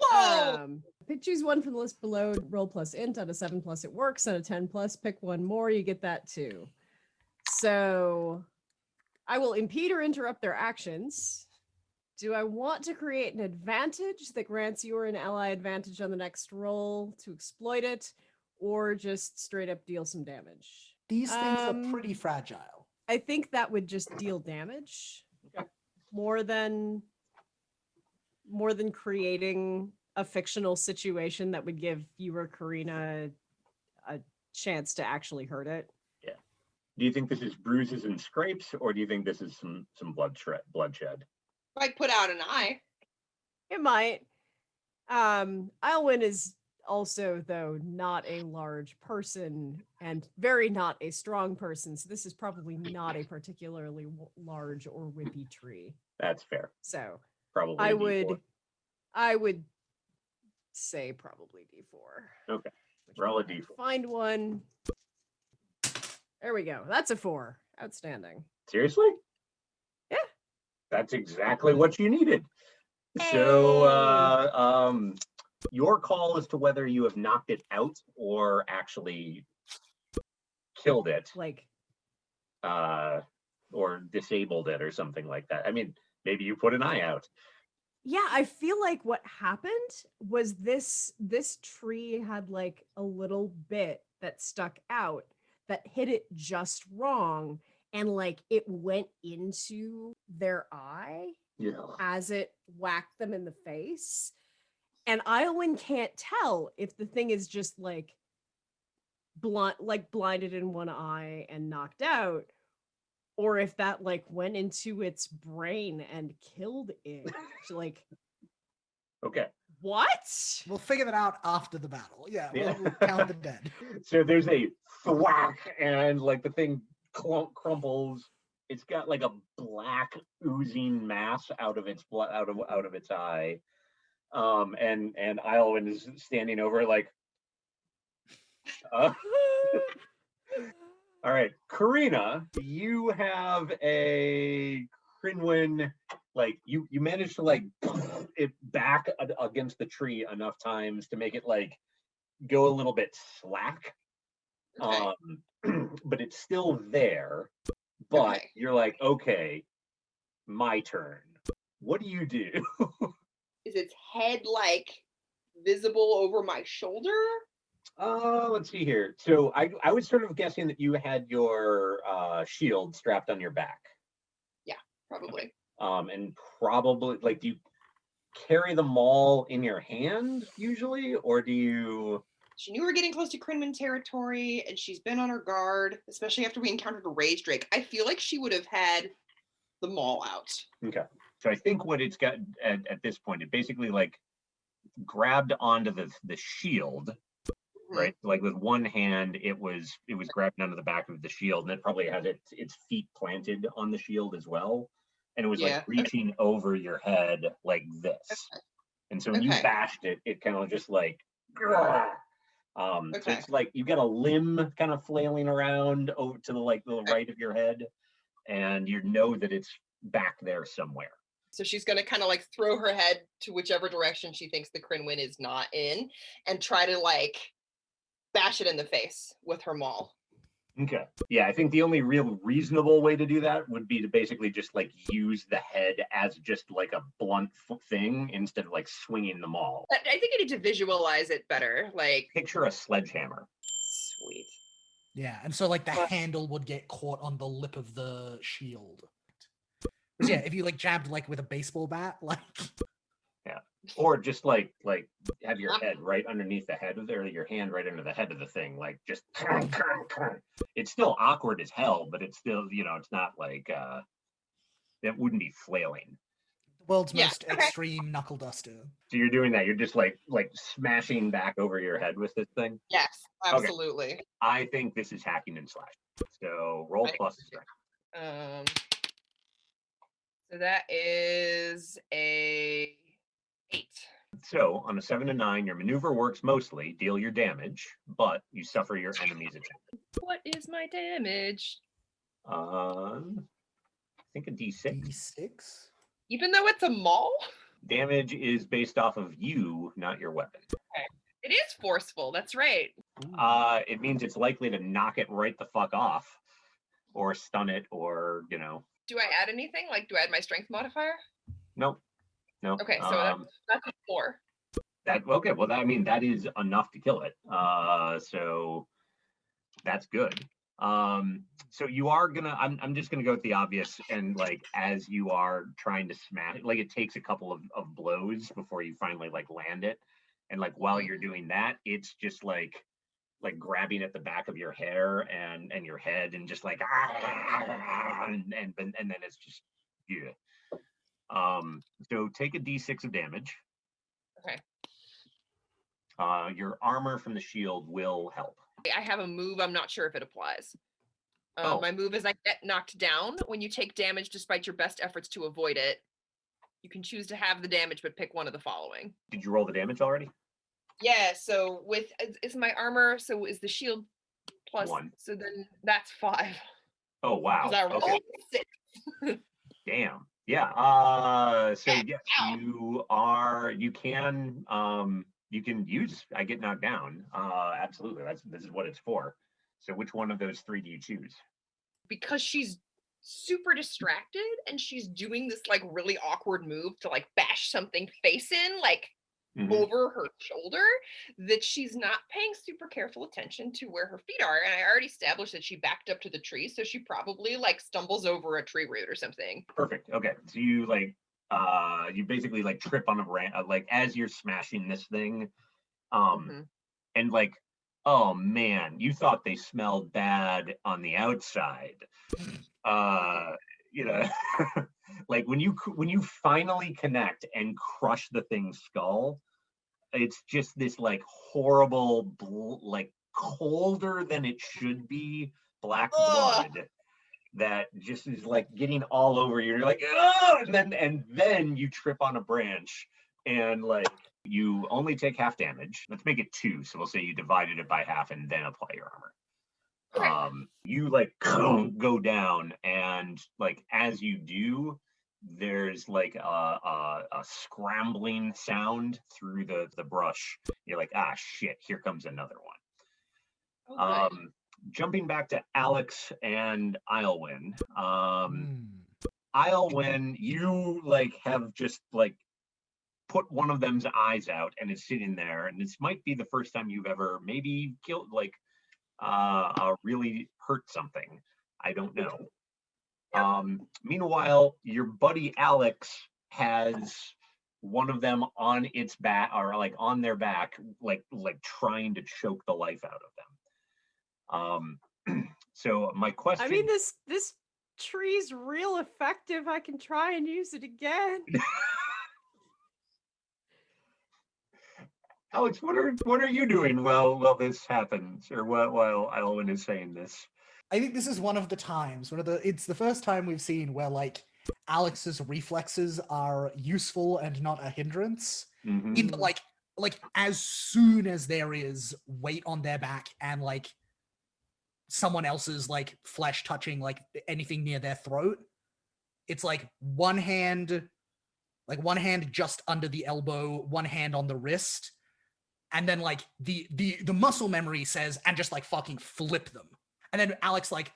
[SPEAKER 3] Whoa!
[SPEAKER 2] Um, pick choose one from the list below. Roll plus int. On a seven plus, it works. On a 10 plus, pick one more. You get that too. So I will impede or interrupt their actions. Do I want to create an advantage that grants you or an ally advantage on the next roll to exploit it, or just straight up deal some damage?
[SPEAKER 4] these things
[SPEAKER 2] um,
[SPEAKER 4] are pretty fragile.
[SPEAKER 2] I think that would just deal damage
[SPEAKER 1] Okay.
[SPEAKER 2] more than more than creating a fictional situation that would give you or Karina a chance to actually hurt it. Yeah.
[SPEAKER 1] Do you think this is bruises and scrapes, or do you think this is some some blood bloodshed?
[SPEAKER 3] Might put out an eye.
[SPEAKER 2] It might. Um, Ilwyn is also, though, not a large person and very not a strong person. So this is probably not a particularly large or whippy tree.
[SPEAKER 1] That's fair.
[SPEAKER 2] So
[SPEAKER 1] Probably.
[SPEAKER 2] I
[SPEAKER 1] a D4.
[SPEAKER 2] would, I would say probably D4.
[SPEAKER 1] Okay, roll a
[SPEAKER 2] means I have to
[SPEAKER 1] D4.
[SPEAKER 2] Find one. There we go. That's a four. Outstanding.
[SPEAKER 1] Seriously?
[SPEAKER 2] Yeah.
[SPEAKER 1] That's exactly what you needed. So, uh, um, your call as to whether you have knocked it out or actually killed it,
[SPEAKER 2] Like,
[SPEAKER 1] uh, or disabled it or something like that. I mean, maybe you put an eye out.
[SPEAKER 2] yeah, I feel like what happened was this this tree had like a little bit that stuck out that hit it just wrong and like it went into their eye
[SPEAKER 1] Yeah.
[SPEAKER 2] as it whacked them in the face. And Iowin can't tell if the thing is just like blunt like blinded in one eye and knocked out or if that like went into its brain and killed it. like
[SPEAKER 1] Okay.
[SPEAKER 2] what?
[SPEAKER 4] We'll figure that out after the battle. Yeah,
[SPEAKER 1] Yeah.
[SPEAKER 4] we'll, we'll count the dead.
[SPEAKER 1] So there's a thwack and like the thing clump crumples. It's got like a black oozing mass out of its blood out of out of its eye. Um and and Iolwyn is standing over like uh, all right, Karina, you have a Crinwin, like you you managed to like it back against the tree enough times to make it like go a little bit slack.
[SPEAKER 3] Okay.
[SPEAKER 1] Um, but it's still there. But
[SPEAKER 3] Okay.
[SPEAKER 1] you're like, okay, my turn. What do you do?
[SPEAKER 3] Is its head like visible over my shoulder?
[SPEAKER 1] Uh, let's see here. So I I was sort of guessing that you had your uh shield strapped on your back.
[SPEAKER 3] Yeah, probably.
[SPEAKER 1] Um, and probably like do you carry them all in your hand usually, or do you
[SPEAKER 3] She knew we were getting close to Crinman territory and she's been on her guard, especially after we encountered a rage drake. I feel like she would have had the maul out.
[SPEAKER 1] Okay. So I think what it's got at, at this point, it basically like grabbed onto the the shield,
[SPEAKER 3] Mhm.
[SPEAKER 1] right? Like with one hand, it was it was grabbing onto the back of the shield, and it probably has its its feet planted on the shield as well. And it was
[SPEAKER 3] Yeah,
[SPEAKER 1] like
[SPEAKER 3] okay.
[SPEAKER 1] reaching over your head like this. And so when you bashed it, it kind of just like um so it's like you got a limb kind of flailing around over to the like the right of your head, and you know that it's back there somewhere.
[SPEAKER 3] So she's going to kind of like throw her head to whichever direction she thinks the Crinwin is not in and try to like bash it in the face with her maul.
[SPEAKER 1] Okay. Yeah, I think the only real reasonable way to do that would be to basically just like use the head as just like a blunt f- thing instead of like swinging the all.
[SPEAKER 3] I I think I need to visualize it better. Like,
[SPEAKER 1] Picture a sledgehammer.
[SPEAKER 3] sweet.
[SPEAKER 4] Yeah, and so like the
[SPEAKER 3] But-
[SPEAKER 4] handle would get caught on the lip of the shield. 'Cause, yeah, if you like jabbed like with a baseball bat, like yeah,
[SPEAKER 1] Or just like like have your head right underneath the head of there, your hand right under the head of the thing, like just it's still awkward as hell, but it's still, you know, it's not like uh it wouldn't be flailing.
[SPEAKER 4] the world's
[SPEAKER 3] Yeah,
[SPEAKER 4] most extreme knuckle duster.
[SPEAKER 1] So you're doing that, you're just like like smashing back over your head with this thing.
[SPEAKER 3] Yes,
[SPEAKER 1] Okay.
[SPEAKER 3] absolutely.
[SPEAKER 1] I think this is hacking and slash. So roll
[SPEAKER 3] Right.
[SPEAKER 1] plus.
[SPEAKER 3] Um, so that is a eight.
[SPEAKER 1] So on a seven to nine, your maneuver works mostly, deal your damage, but you suffer your enemy's attack.
[SPEAKER 3] What is my damage?
[SPEAKER 1] Um, I think a D6.
[SPEAKER 4] D6.
[SPEAKER 3] Even though it's a maul,
[SPEAKER 1] Damage is based off of you, not your weapon. Okay.
[SPEAKER 3] it is forceful. That's right.
[SPEAKER 4] Ooh.
[SPEAKER 1] Uh, it means it's likely to knock it right the fuck off, or stun it, or you know,
[SPEAKER 3] Do I add anything? Like, do I add my strength modifier?
[SPEAKER 1] nope, no.
[SPEAKER 3] Okay, so
[SPEAKER 1] um,
[SPEAKER 3] That's a four.
[SPEAKER 1] that okay. Well, that, I mean, that is enough to kill it. Uh, so that's good. Um, so you are gonna. I'm. I'm just gonna go with the obvious, and like as you are trying to smash, it, like it takes a couple of, of blows before you finally like land it, and like while you're doing that, it's just like like grabbing at the back of your hair and and your head and just like and and and, and then it's just yeah. Um. So take a d6 of damage.
[SPEAKER 3] Okay.
[SPEAKER 1] Uh, your armor from the shield will help.
[SPEAKER 3] I have a move. I'm not sure if it applies. Uh,
[SPEAKER 1] Oh.
[SPEAKER 3] My move is I get knocked down when you take damage despite your best efforts to avoid it. You can choose to have the damage, but pick one of the following.
[SPEAKER 1] Did you roll the damage already?
[SPEAKER 3] Yeah. So with is, is my armor? So is the shield plus?
[SPEAKER 1] One.
[SPEAKER 3] So then that's five.
[SPEAKER 1] Oh wow. Okay. Damn. Yeah. Uh so yes, you are you can um you can use I get knocked down. Uh absolutely. That's this is what it's for. So which one of those three do you choose?
[SPEAKER 3] because she's super distracted and she's doing this like really awkward move to like bash something face in like
[SPEAKER 1] Mhm.
[SPEAKER 3] over her shoulder that she's not paying super careful attention to where her feet are and i already established that she backed up to the tree so she probably like stumbles over a tree root or something
[SPEAKER 1] Perfect. Okay. So you like uh you basically like trip on a branch uh, like as you're smashing this thing. Um
[SPEAKER 3] Mhm.
[SPEAKER 1] and like oh man you thought they smelled bad on the outside uh you know like when you when you finally connect and crush the thing's skull it's just this like horrible bl- like colder than it should be black
[SPEAKER 3] Ugh.
[SPEAKER 1] blood that just is like getting all over you. You're like, oh, and then and then you trip on a branch and like you only take half damage. Let's make it two. So we'll say you divided it by half and then apply your armor.
[SPEAKER 3] Okay.
[SPEAKER 1] Um, you like go down and like as you do, there's like a, a, a scrambling sound through the the brush. You're like, ah, shit, here comes another one.
[SPEAKER 3] Oh, good.
[SPEAKER 1] Um, jumping back to Alex and Islewin. Um. Islewin, you like have just like put one of them's eyes out and it's sitting there, and this might be the first time you've ever maybe killed like uh, uh really hurt something. I don't know. Um, meanwhile, your buddy Alex has one of them on its back or like on their back, like like trying to choke the life out of them. Um, so my question.
[SPEAKER 2] I mean, this this tree's real effective. I can try and use it again.
[SPEAKER 1] Alex, what are what are you doing while while this happens, or while while Elwin is saying this?
[SPEAKER 4] I think this is one of the times, one of the it's the first time we've seen where like Alex's reflexes are useful and not a hindrance.
[SPEAKER 1] Mhm.
[SPEAKER 4] In that, like like as soon as there is weight on their back and like someone else's like flesh touching like anything near their throat, it's like one hand like one hand just under the elbow, one hand on the wrist, and then like the the the muscle memory says and just like fucking flip them. And then Alex like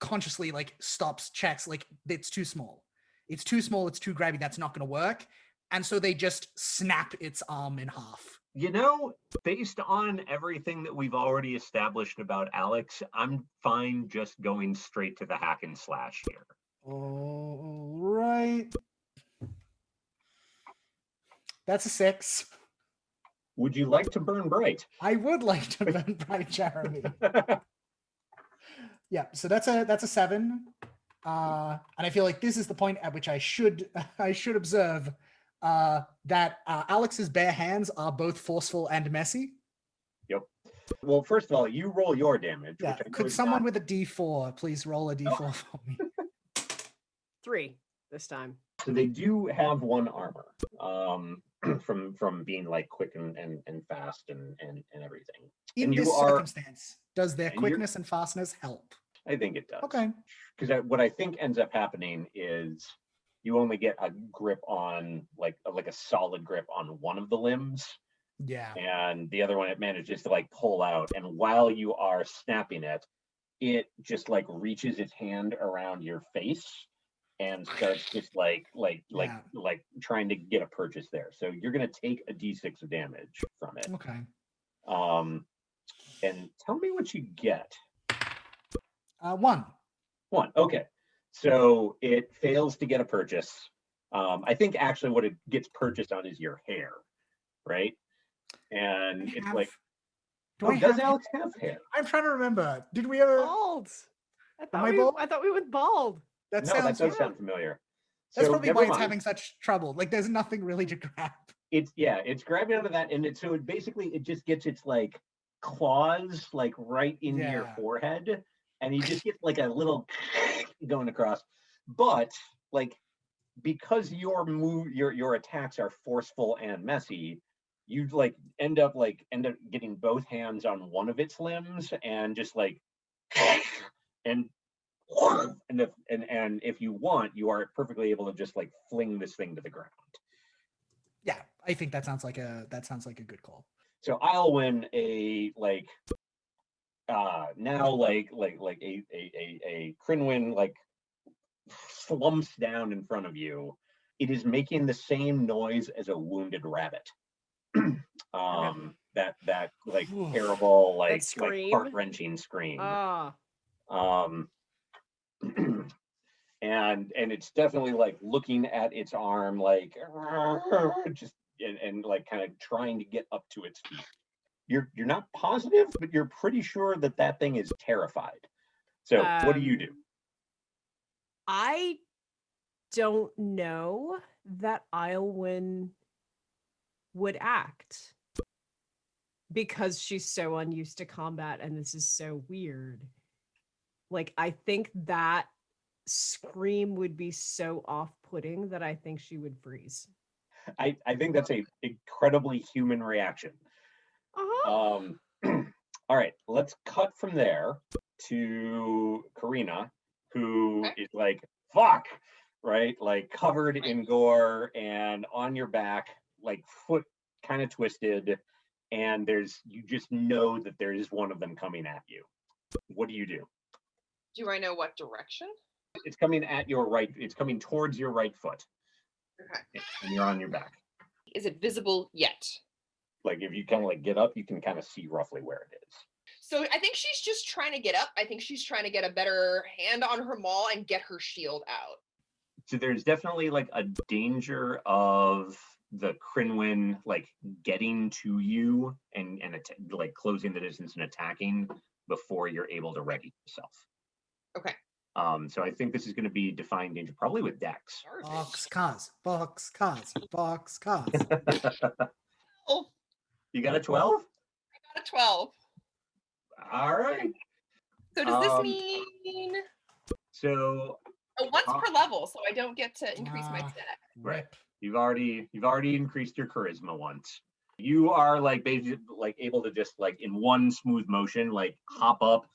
[SPEAKER 4] consciously like stops, checks, like it's too small. It's too small, it's too grabby, that's not gonna work. And so they just snap its arm in half.
[SPEAKER 1] You know, based on everything that we've already established about Alex, I'm fine just going straight to the hack and slash here.
[SPEAKER 4] All right. That's a six.
[SPEAKER 1] Would you like to burn bright?
[SPEAKER 4] I would like to burn bright Jeremy. Yeah, so that's a that's a seven. Uh, and I feel like this is the point at which I should I should observe uh, that uh, Alex's bare hands are both forceful and messy. Yep.
[SPEAKER 1] Well, first of all, you roll your damage.
[SPEAKER 4] Yeah,
[SPEAKER 1] which I
[SPEAKER 4] could someone
[SPEAKER 1] not-
[SPEAKER 4] with a D4 please roll a D4 for me?
[SPEAKER 2] Three this time.
[SPEAKER 1] So they do have one armor, um, from from being like quick and and, and fast and and and everything.
[SPEAKER 4] In
[SPEAKER 1] And you
[SPEAKER 4] this
[SPEAKER 1] are-
[SPEAKER 4] circumstance, does their quickness and fastness help?
[SPEAKER 1] I think it does.
[SPEAKER 4] Okay.
[SPEAKER 1] because what I think ends up happening is you only get a grip on like like a solid grip on one of the limbs,
[SPEAKER 4] Yeah.
[SPEAKER 1] and the other one it manages to like pull out. And while you are snapping it, it just like reaches its hand around your face and starts just like like like
[SPEAKER 4] Yeah.
[SPEAKER 1] like trying to get a purchase there. So you're gonna take a d6 of damage from it.
[SPEAKER 4] Okay.
[SPEAKER 1] Um, and tell me what you get.
[SPEAKER 4] Uh, one.
[SPEAKER 1] One. Okay. So it fails to get a purchase. Um, I think actually what it gets purchased on is your hair, right? And it's like,
[SPEAKER 4] do
[SPEAKER 1] oh,
[SPEAKER 4] I
[SPEAKER 1] does
[SPEAKER 4] have?
[SPEAKER 1] Alex have hair?
[SPEAKER 4] I'm trying to remember. Did we ever?
[SPEAKER 2] Bald. I thought,
[SPEAKER 4] I
[SPEAKER 2] we,
[SPEAKER 4] bald?
[SPEAKER 2] I thought we went bald.
[SPEAKER 4] That
[SPEAKER 1] no, that
[SPEAKER 4] sounds.
[SPEAKER 1] does sound familiar.
[SPEAKER 4] That's
[SPEAKER 1] So
[SPEAKER 4] probably why it's having such trouble. Like, there's nothing really to grab.
[SPEAKER 1] It's yeah, it's grabbing onto that, and it so it basically it just gets its like claws like right into your forehead, and you just get like a little going across. But like because your move your your attacks are forceful and messy, you like end up like end up getting both hands on one of its limbs and just like and and if and and if you want, you are perfectly able to just like fling this thing to the ground.
[SPEAKER 4] Yeah, I think that sounds like a that sounds like a good call.
[SPEAKER 1] So I'll win a like uh now like like like a a a, a Crinwin like slumps down in front of you. It is making the same noise as a wounded rabbit. um that that like
[SPEAKER 4] Oof.
[SPEAKER 1] terrible like like heart wrenching scream.
[SPEAKER 2] Ah,
[SPEAKER 1] um and and it's definitely like looking at its arm like just and, and like kind of trying to get up to its feet. You're you're not positive but you're pretty sure that that thing is terrified. So what do you do?
[SPEAKER 2] Um, I don't know that Iowin would act because she's so unused to combat and this is so weird. Like, I think that scream would be so off putting that I think she would freeze.
[SPEAKER 1] i i think that's a incredibly human reaction
[SPEAKER 2] Uh-huh.
[SPEAKER 1] Um, all right, let's cut from there to Karina, who
[SPEAKER 3] Okay.
[SPEAKER 1] is like, fuck, right? Like covered in gore and on your back, like foot kind of twisted. And there's, you just know that there is one of them coming at you. What do you do?
[SPEAKER 3] Do I know what direction?
[SPEAKER 1] It's coming at your right, it's coming towards your right foot,
[SPEAKER 3] Okay.
[SPEAKER 1] and you're on your back.
[SPEAKER 3] Is it visible yet?
[SPEAKER 1] Like if you kind of like get up, you can kind of see roughly where it is.
[SPEAKER 3] So I think she's just trying to get up. I think she's trying to get a better hand on her maul and get her shield out.
[SPEAKER 1] so there's definitely like a danger of the Crinwin like getting to you and and like closing the distance and attacking before you're able to ready yourself.
[SPEAKER 3] Okay.
[SPEAKER 1] Um, so I think this is going to be defy danger, probably with Dex.
[SPEAKER 4] Box cars, box cars, box cars.
[SPEAKER 3] Oh,
[SPEAKER 1] You got a twelve.
[SPEAKER 3] I got a 12.
[SPEAKER 1] All right.
[SPEAKER 3] So does this
[SPEAKER 1] Um,
[SPEAKER 3] mean
[SPEAKER 1] So
[SPEAKER 3] oh, once
[SPEAKER 1] uh,
[SPEAKER 3] per level, so I don't get to increase my
[SPEAKER 4] Ah.
[SPEAKER 3] stat?
[SPEAKER 1] Right. You've already you've already increased your charisma once. You are like basically like able to just like in one smooth motion like hop up,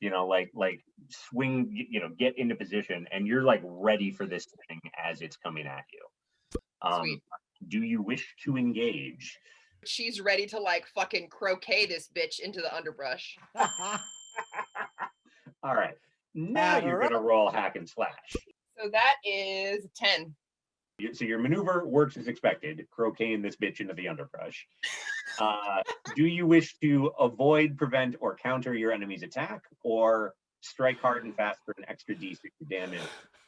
[SPEAKER 1] you know, like like swing, you know, get into position, and you're like ready for this thing as it's coming at you. Um,
[SPEAKER 3] Sweet.
[SPEAKER 1] do you wish to engage?
[SPEAKER 3] She's ready to like fucking croquet this bitch into the underbrush.
[SPEAKER 1] All right, now you're gonna roll hack and slash.
[SPEAKER 3] So that is 10.
[SPEAKER 1] You- So your maneuver works as expected, croqueting this bitch into the underbrush. Uh, do you wish to avoid, prevent, or counter your enemy's attack, or strike hard and fast for an extra d6 damage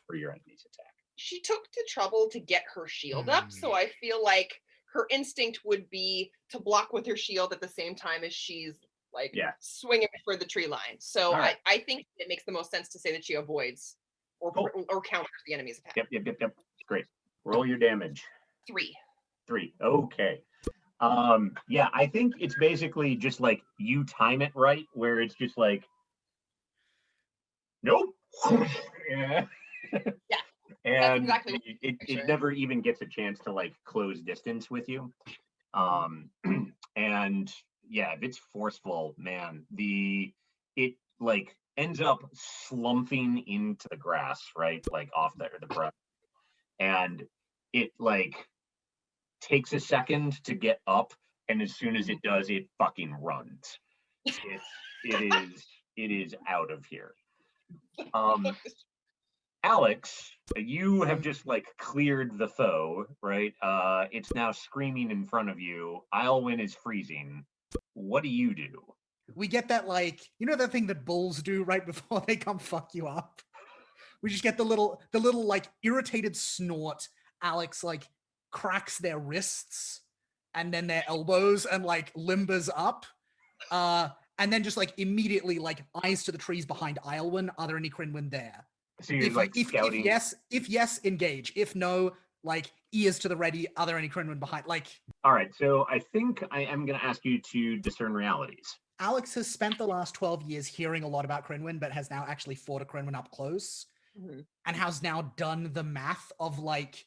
[SPEAKER 1] for your enemy's attack?
[SPEAKER 3] She took the trouble to get her shield up, so I feel like her instinct would be to block with her shield at the same time as she's like
[SPEAKER 1] Yeah.
[SPEAKER 3] swinging for the tree line. So
[SPEAKER 1] Alright.
[SPEAKER 3] I, I think it makes the most sense to say that she avoids or
[SPEAKER 1] Cool.
[SPEAKER 3] or- or counters the enemy's attack.
[SPEAKER 1] Yep, yep, yep, yep. Great. Roll your damage.
[SPEAKER 3] Three.
[SPEAKER 1] Three. Okay. Um, yeah, I think it's basically just like you time it right, where it's just like, nope. yeah. yeah. and
[SPEAKER 3] exactly
[SPEAKER 1] it, it,
[SPEAKER 3] picture.
[SPEAKER 1] it never even gets a chance to like close distance with you. Um, and yeah, if it's forceful, man, the it like ends up slumping into the grass, right? Like off the the brush, and it like takes a second to get up, and as soon as it does, it fucking runs. It's it is it is out of here. Um, Alex, you have just like cleared the foe, right? Uh, it's now screaming in front of you. Islewin is freezing. What do you do?
[SPEAKER 4] We get that like you know that thing that bulls do right before they come fuck you up. We just get the little the little like irritated snort. Alex like cracks their wrists and then their elbows and like limbers up. Uh and then just like immediately like eyes to the trees behind Islewin. Are there any Crinwin there?
[SPEAKER 1] So you're
[SPEAKER 4] If,
[SPEAKER 1] like
[SPEAKER 4] if, if yes, if yes, engage. If no, like ears to the ready. Are there any Crinwin behind? Like
[SPEAKER 1] All right. So I think I am going to ask you to discern realities.
[SPEAKER 4] Alex has spent the last 12 years hearing a lot about Crinwin, but has now actually fought a Crinwin up close
[SPEAKER 3] Mhm.
[SPEAKER 4] and has now done the math of like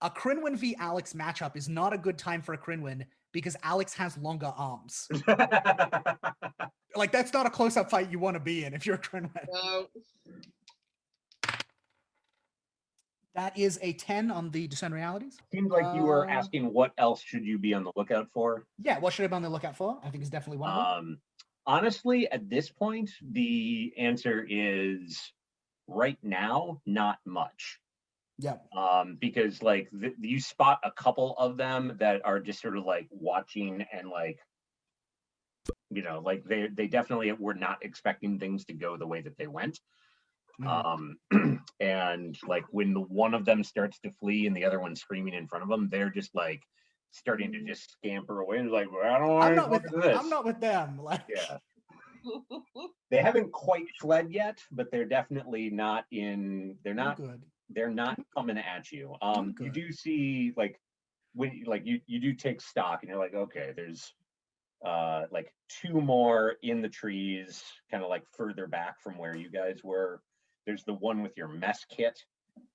[SPEAKER 4] a Crinwin v Alex matchup is not a good time for a Crinwin because Alex has longer arms. Like that's not a close-up fight you want to be in if you're a Crinwin.
[SPEAKER 3] No.
[SPEAKER 4] That is a 10 on the discern realities.
[SPEAKER 1] Seems like you were
[SPEAKER 4] Uh,
[SPEAKER 1] asking what else should you be on the lookout for.
[SPEAKER 4] Yeah, what should I be on the lookout for? I think it's definitely one of them.
[SPEAKER 1] Um, honestly, at this point, the answer is right now, not much.
[SPEAKER 4] yeah.
[SPEAKER 1] um because like th- you spot a couple of them that are just sort of like watching and like you know like they they definitely were not expecting things to go the way that they went
[SPEAKER 4] Mm.
[SPEAKER 1] um and like when the one of them starts to flee and the other one's screaming in front of them they're just like starting to just scamper away and like well, i don't
[SPEAKER 4] I'm not with
[SPEAKER 1] this
[SPEAKER 4] I'm not with them. Like
[SPEAKER 1] yeah they haven't quite fled yet but they're definitely not in they're not
[SPEAKER 4] good.
[SPEAKER 1] they're not coming at you. Um, you do see like when like you you do take stock and you're like, okay, there's uh like two more in the trees, kind of like further back from where you guys were. There's the one with your mess kit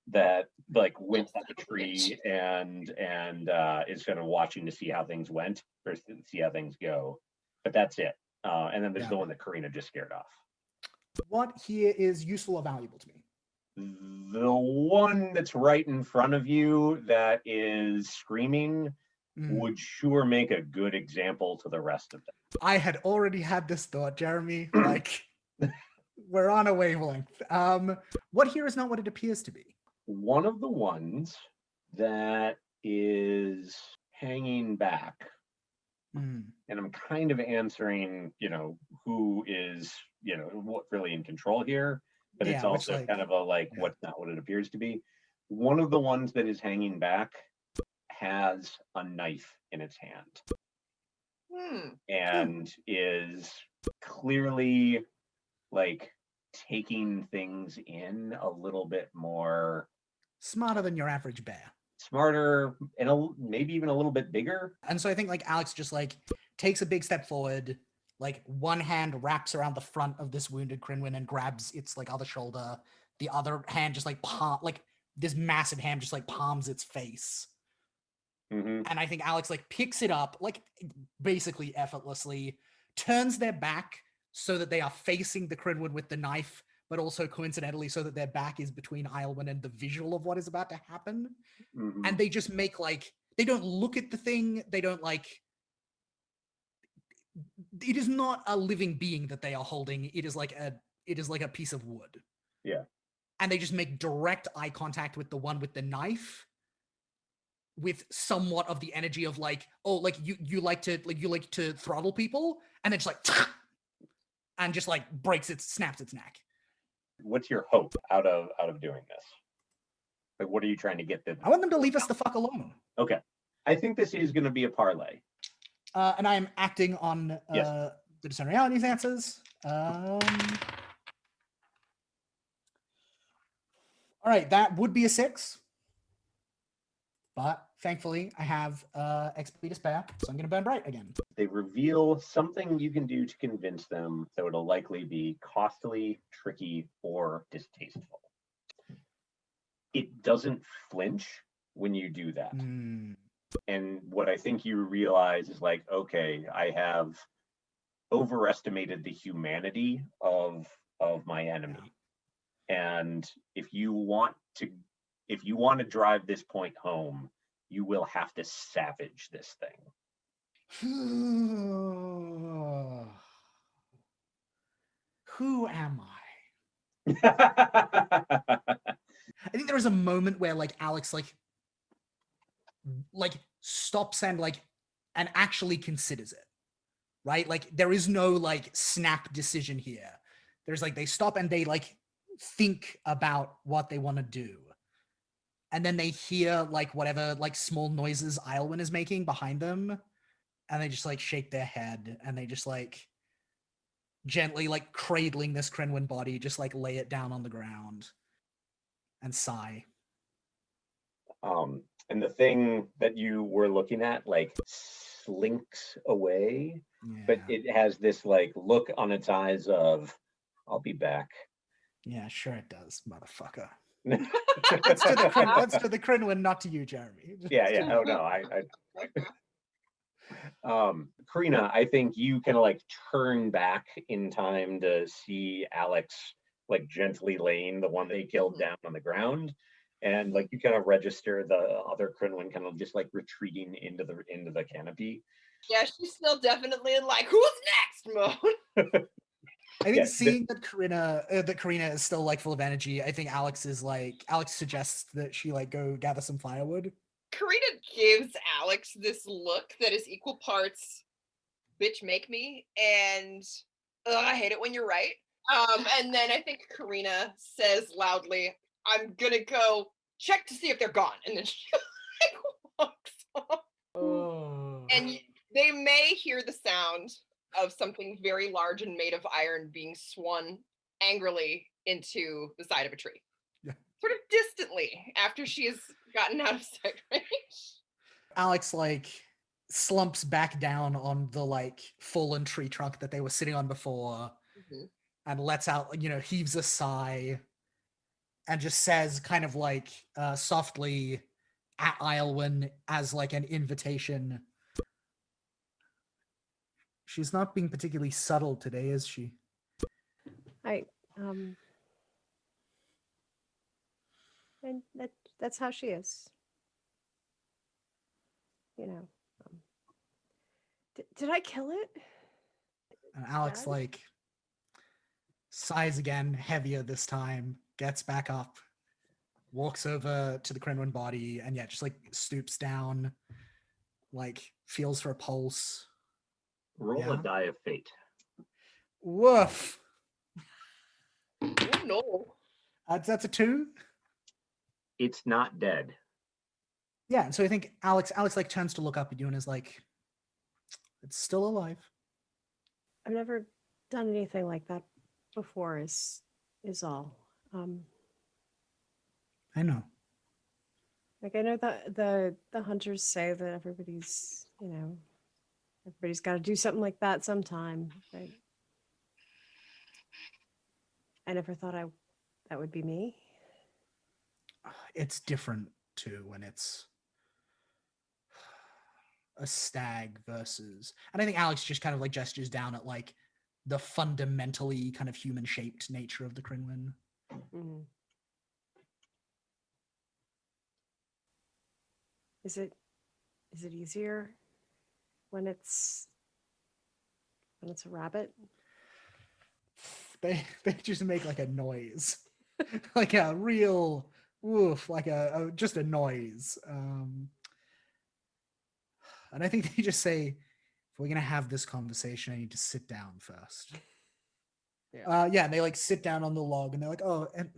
[SPEAKER 1] that like went up the tree and and uh is kind of watching to see how things went or see how things go. But that's it. Uh, and then there's
[SPEAKER 4] Yeah.
[SPEAKER 1] the one that Karina just scared off.
[SPEAKER 4] What here is useful or valuable to me?
[SPEAKER 1] The one that's right in front of you that is screaming
[SPEAKER 4] Mm.
[SPEAKER 1] would sure make a good example to the rest of them.
[SPEAKER 4] I had already had this thought, Jeremy. Like, we're on a wavelength. Um, what here is not what it appears to be.
[SPEAKER 1] One of the ones that is hanging back,
[SPEAKER 4] Mm,
[SPEAKER 1] and I'm kind of answering, you know, who is, you know, what really in control here, but it's
[SPEAKER 4] Yeah, which,
[SPEAKER 1] also
[SPEAKER 4] like-
[SPEAKER 1] kind of a like
[SPEAKER 4] yeah.
[SPEAKER 1] what's not what it appears to be. One of the ones that is hanging back has a knife in its hand.
[SPEAKER 3] Hmm.
[SPEAKER 1] and is clearly like taking things in a little bit more
[SPEAKER 4] Smarter than your average bear.
[SPEAKER 1] Smarter and a, maybe even a little bit bigger.
[SPEAKER 4] And so I think like Alex just like takes a big step forward, like one hand wraps around the front of this wounded Crinwin and grabs its like other shoulder. The other hand just like palm like this massive hand just like palms its face.
[SPEAKER 1] Mhm.
[SPEAKER 4] and I think Alex like picks it up like basically effortlessly, turns their back so that they are facing the Crinwin with the knife, but also coincidentally so that their back is between Islewin and the visual of what is about to happen.
[SPEAKER 1] Mhm.
[SPEAKER 4] And they just make like they don't look at the thing, they don't like it is not a living being that they are holding. It is like a it is like a piece of wood.
[SPEAKER 1] Yeah.
[SPEAKER 4] And they just make direct eye contact with the one with the knife with somewhat of the energy of like, oh, like you you like to like you like to throttle people, and then just like and just like breaks it, snaps its neck.
[SPEAKER 1] What's your hope out of out of doing this? Like, what are you trying to get them?
[SPEAKER 4] I want them to leave us the fuck alone.
[SPEAKER 1] Okay, I think this is going to be a parley.
[SPEAKER 4] Uh, and I am acting on uh,
[SPEAKER 1] Yes.
[SPEAKER 4] the discern realities answers. Um, all right, that would be a six. But thankfully, I have uh, XP to spare, so I'm going to burn bright again.
[SPEAKER 1] They reveal something you can do to convince them that it'll likely be costly, tricky, or distasteful. it doesn't flinch when you do that.
[SPEAKER 4] Mm,
[SPEAKER 1] And what I think you realize is like, okay, I have overestimated the humanity of of my enemy. And if you want to if you want to drive this point home, you will have to savage this thing.
[SPEAKER 4] Who am I? I think there was a moment where like Alex like like stops and like and actually considers it. Right? Like there is no like snap decision here. There's like they stop and they like think about what they want to do. And then they hear like whatever like small noises Islewin is making behind them. And they just like shake their head and they just like gently like cradling this Crinwin body, just like lay it down on the ground and sigh.
[SPEAKER 1] um, and the thing that you were looking at like slinks away, but it has this like look on its eyes of I'll be back.
[SPEAKER 4] Yeah, sure it does, motherfucker. That's to the Cren- that's to the Crinwin, not to you, Jeremy.
[SPEAKER 1] yeah, yeah. Oh no, I, I um Karina, I think you kind of like turn back in time to see Alex like gently laying the one they killed
[SPEAKER 3] Mhm.
[SPEAKER 1] down on the ground. And like you kind of register the other Crinwin kind of just like retreating into the into the canopy.
[SPEAKER 3] Yeah, she's still definitely in like who's next mode.
[SPEAKER 4] I think
[SPEAKER 1] Yeah,
[SPEAKER 4] seeing that Karina uh, that Karina is still like full of energy, I think Alex is like Alex suggests that she like go gather some firewood.
[SPEAKER 3] Karina gives Alex this look that is equal parts bitch make me and "Ugh, I hate it when you're right. Um, and then I think Karina says loudly, I'm gonna go check to see if they're gone. And then she like walks off.
[SPEAKER 4] Oh.
[SPEAKER 3] And they may hear the sound of something very large and made of iron being swung angrily into the side of a tree.
[SPEAKER 4] Yeah.
[SPEAKER 3] Sort of distantly after she has gotten out of sight range.
[SPEAKER 4] Alex like slumps back down on the like fallen tree trunk that they were sitting on before
[SPEAKER 3] Mhm.
[SPEAKER 4] and lets out, you know, heaves a sigh and just says kind of like uh softly at Islewin as like an invitation. She's not being particularly subtle today, is she?
[SPEAKER 2] I um and that that's how she is. You know. Um, did, did I kill it?
[SPEAKER 4] And Alex
[SPEAKER 2] Dad?
[SPEAKER 4] like sighs again, heavier this time, gets back up, walks over to the Crinwin body, and yeah, just like stoops down, like feels for a pulse.
[SPEAKER 1] Roll
[SPEAKER 4] Yeah.
[SPEAKER 1] a die of fate.
[SPEAKER 4] Woof.
[SPEAKER 3] Oh no.
[SPEAKER 4] That's that's a two.
[SPEAKER 1] It's not dead.
[SPEAKER 4] Yeah, and so I think Alex Alex like turns to look up at you and is like, "It's still alive."
[SPEAKER 2] I've never done anything like that before is is all. Um
[SPEAKER 4] I know.
[SPEAKER 2] like I know that the the hunters say that everybody's, you know, everybody's got to do something like that sometime, but I never thought I that would be me.
[SPEAKER 4] It's different too when it's a stag versus and I think Alex just kind of like gestures down at like the fundamentally kind of human shaped nature of the Crinwin.
[SPEAKER 2] Mhm. Is it is it easier when it's when it's a rabbit?
[SPEAKER 4] They they just make like a noise. like a real woof, like a, a just a noise. Um and I think they just say, if we're gonna have this conversation, I need to sit down first.
[SPEAKER 2] Yeah.
[SPEAKER 4] Uh yeah, and they like sit down on the log and they're like, oh, and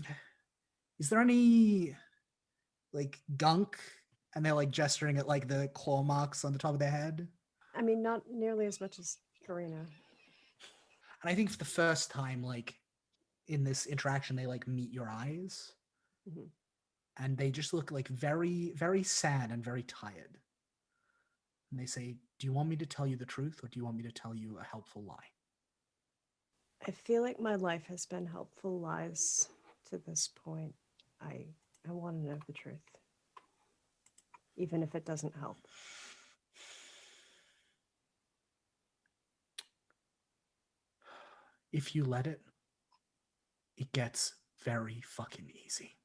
[SPEAKER 4] is there any like gunk? And they're like gesturing at like the claw marks on the top of their head.
[SPEAKER 2] I mean, not nearly as much as Karina.
[SPEAKER 4] And I think for the first time, like in this interaction, they like meet your eyes.
[SPEAKER 2] Mhm.
[SPEAKER 4] And they just look like very, very sad and very tired. And they say, Do you want me to tell you the truth or do you want me to tell you a helpful lie?
[SPEAKER 2] I feel like my life has been helpful lies to this point. I I want to know the truth. Even if it doesn't help.
[SPEAKER 4] If you let it, it gets very fucking easy.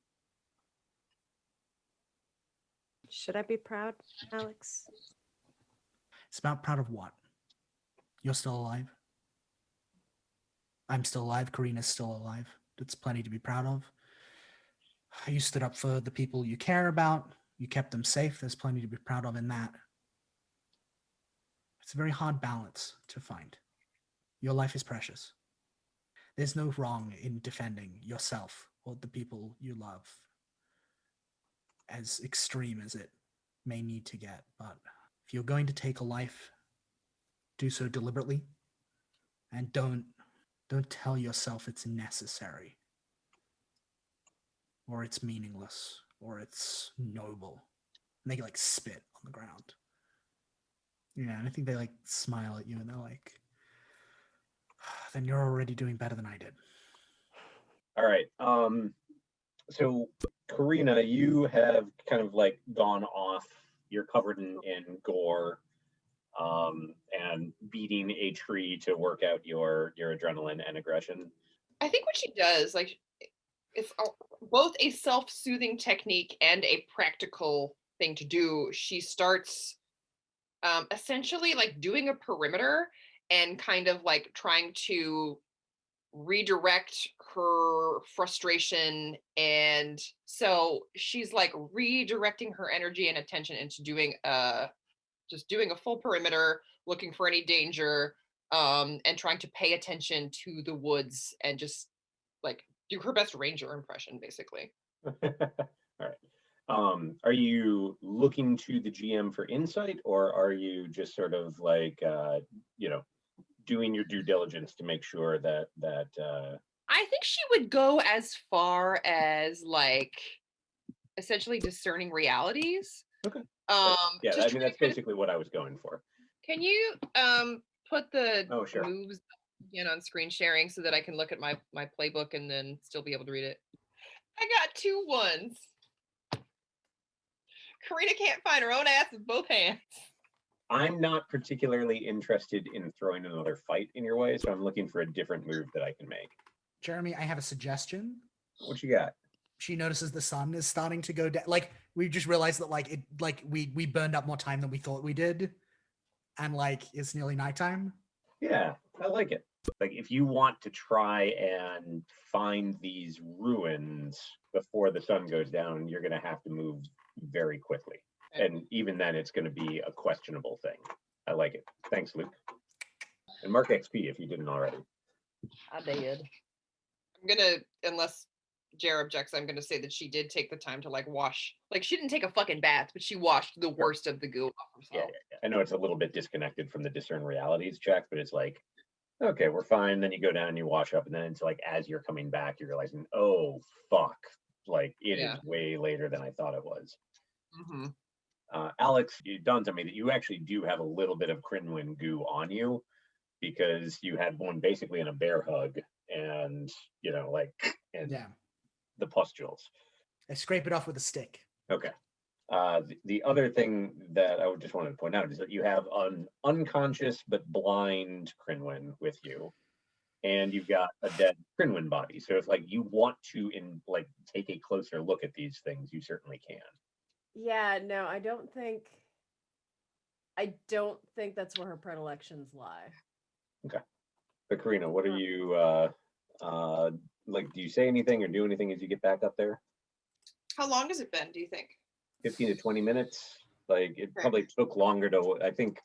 [SPEAKER 2] Should I be proud, Alex?
[SPEAKER 4] It's about proud of what? You're still alive. I'm still alive. Karina's still alive. That's plenty to be proud of. You stood up for the people you care about. You kept them safe. There's plenty to be proud of in that. It's a very hard balance to find. Your life is precious. There's no wrong in defending yourself or the people you love, as extreme as it may need to get. But if you're going to take a life, do so deliberately and don't don't tell yourself it's necessary or it's meaningless or it's noble. And they like spit on the ground. Yeah, and I think they like smile at you and they're like, then you're already doing better than I did.
[SPEAKER 1] All right. Um, so Karina, you have kind of like gone off. You're covered in, in gore, um, and beating a tree to work out your your adrenaline and aggression.
[SPEAKER 3] I think what she does, like, it's a- both a self-soothing technique and a practical thing to do. She starts um, essentially like doing a perimeter and kind of like trying to redirect her frustration and so she's like redirecting her energy and attention into doing uh just doing a full perimeter looking for any danger um and trying to pay attention to the woods and just like do her best ranger impression basically
[SPEAKER 1] All right. Um, are you looking to the GM for insight, or are you just sort of like, uh, you know, doing your due diligence to make sure that that uh,
[SPEAKER 3] i think she would go as far as like essentially discerning realities
[SPEAKER 1] Okay.
[SPEAKER 3] um
[SPEAKER 1] yeah, I mean that's
[SPEAKER 3] of-
[SPEAKER 1] basically what I was going for.
[SPEAKER 3] can you um put the
[SPEAKER 1] Oh, sure.
[SPEAKER 3] moves again on screen sharing so that i can look at my my playbook and then still be able to read it i got two ones karina can't find her own ass with both hands
[SPEAKER 1] I'm not particularly interested in throwing another fight in your way, so I'm looking for a different move that I can make.
[SPEAKER 4] Jeremy, I have a suggestion.
[SPEAKER 1] What you got?
[SPEAKER 4] She notices the sun is starting to go down. Like we just realized that like it like we we burned up more time than we thought we did. And like it's nearly nighttime.
[SPEAKER 1] Yeah, I like it. Like if you want to try and find these ruins before the sun goes down, you're gonna have to move very quickly.
[SPEAKER 3] Okay.
[SPEAKER 1] And even then it's gonna be a questionable thing. I like it. Thanks, Luke. And mark XP if you didn't already.
[SPEAKER 3] i did i'm gonna unless Jer objects, I'm gonna say that she did take the time to like wash. Like she didn't take a fucking bath, but she washed the worst of the goo off herself.
[SPEAKER 1] yeah, yeah. I know it's a little bit disconnected from the discern realities check, but it's like, okay, we're fine. Then you go down and you wash up, and then it's like as you're coming back, you're realizing, oh fuck, like it is
[SPEAKER 3] Yeah.
[SPEAKER 1] way later than I thought it was.
[SPEAKER 3] hmm
[SPEAKER 1] Uh, Alex, it dawned on me that you actually do have a little bit of Crinwin goo on you because you had one basically in a bear hug, and you know, like, and
[SPEAKER 4] Yeah.
[SPEAKER 1] the pustules.
[SPEAKER 4] I scrape it off with a stick.
[SPEAKER 1] Okay. Uh, the, the other thing that I would just wanted to point out is that you have an unconscious but blind Crinwin with you, and you've got a dead Crinwin body. So if like you want to in like take a closer look at these things, you certainly can.
[SPEAKER 2] Yeah, no, I don't think. I don't think that's where her predilections lie. Okay.
[SPEAKER 1] But Karina, what are you uh uh like? Do you say anything or do anything as you get back up there?
[SPEAKER 3] How long has it been? Do you think?
[SPEAKER 1] 15 to 20 minutes. Like it
[SPEAKER 3] Okay.
[SPEAKER 1] probably took longer to I think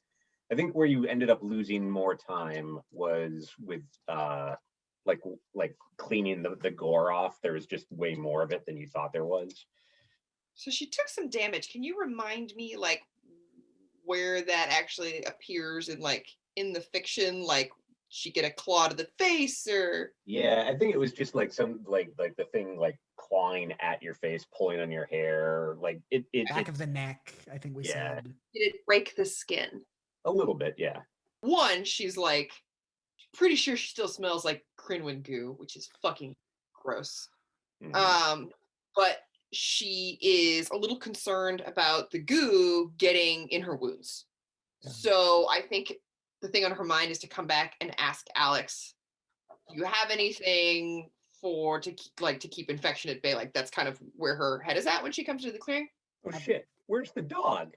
[SPEAKER 1] I think where you ended up losing more time was with uh like like cleaning the, the gore off. There was just way more of it than you thought there was.
[SPEAKER 3] So she took some damage. Can you remind me like where that actually appears in like in the fiction? Like she get a claw to the face or
[SPEAKER 1] Yeah, I think it was just like some like like the thing like clawing at your face, pulling on your hair, like it it,
[SPEAKER 4] Back
[SPEAKER 1] it
[SPEAKER 4] of the neck, I think we
[SPEAKER 1] Yeah.
[SPEAKER 4] said.
[SPEAKER 3] did it break the skin?
[SPEAKER 1] a little bit, yeah.
[SPEAKER 3] One, she's like pretty sure she still smells like Crinwin goo, which is fucking gross.
[SPEAKER 1] Mhm.
[SPEAKER 3] Um, but she is a little concerned about the goo getting in her wounds.
[SPEAKER 4] Yeah.
[SPEAKER 3] So I think the thing on her mind is to come back and ask Alex, "Do you have anything for to keep, like to keep infection at bay?" Like that's kind of where her head is at when she comes to the clearing.
[SPEAKER 1] Oh shit, where's the dog?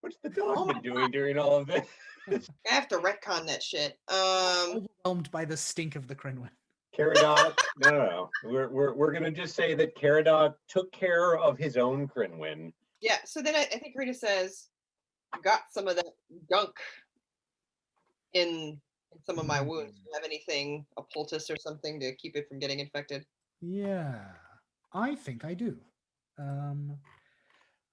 [SPEAKER 1] What's the dog
[SPEAKER 3] Oh
[SPEAKER 1] been doing during all of this?
[SPEAKER 3] I have to retcon that shit. Um,
[SPEAKER 4] Overwhelmed by the stink of the Crinwin.
[SPEAKER 1] Caradog, no, no, no. We're, we're, we're gonna just say that Caradog took care of his own Crinwin.
[SPEAKER 3] yeah. So then I, I think Rita says, "Got some of that gunk in, in some of my wounds. Do you have anything, a poultice or something to keep it from getting infected?"
[SPEAKER 4] Yeah, I think I do. Um,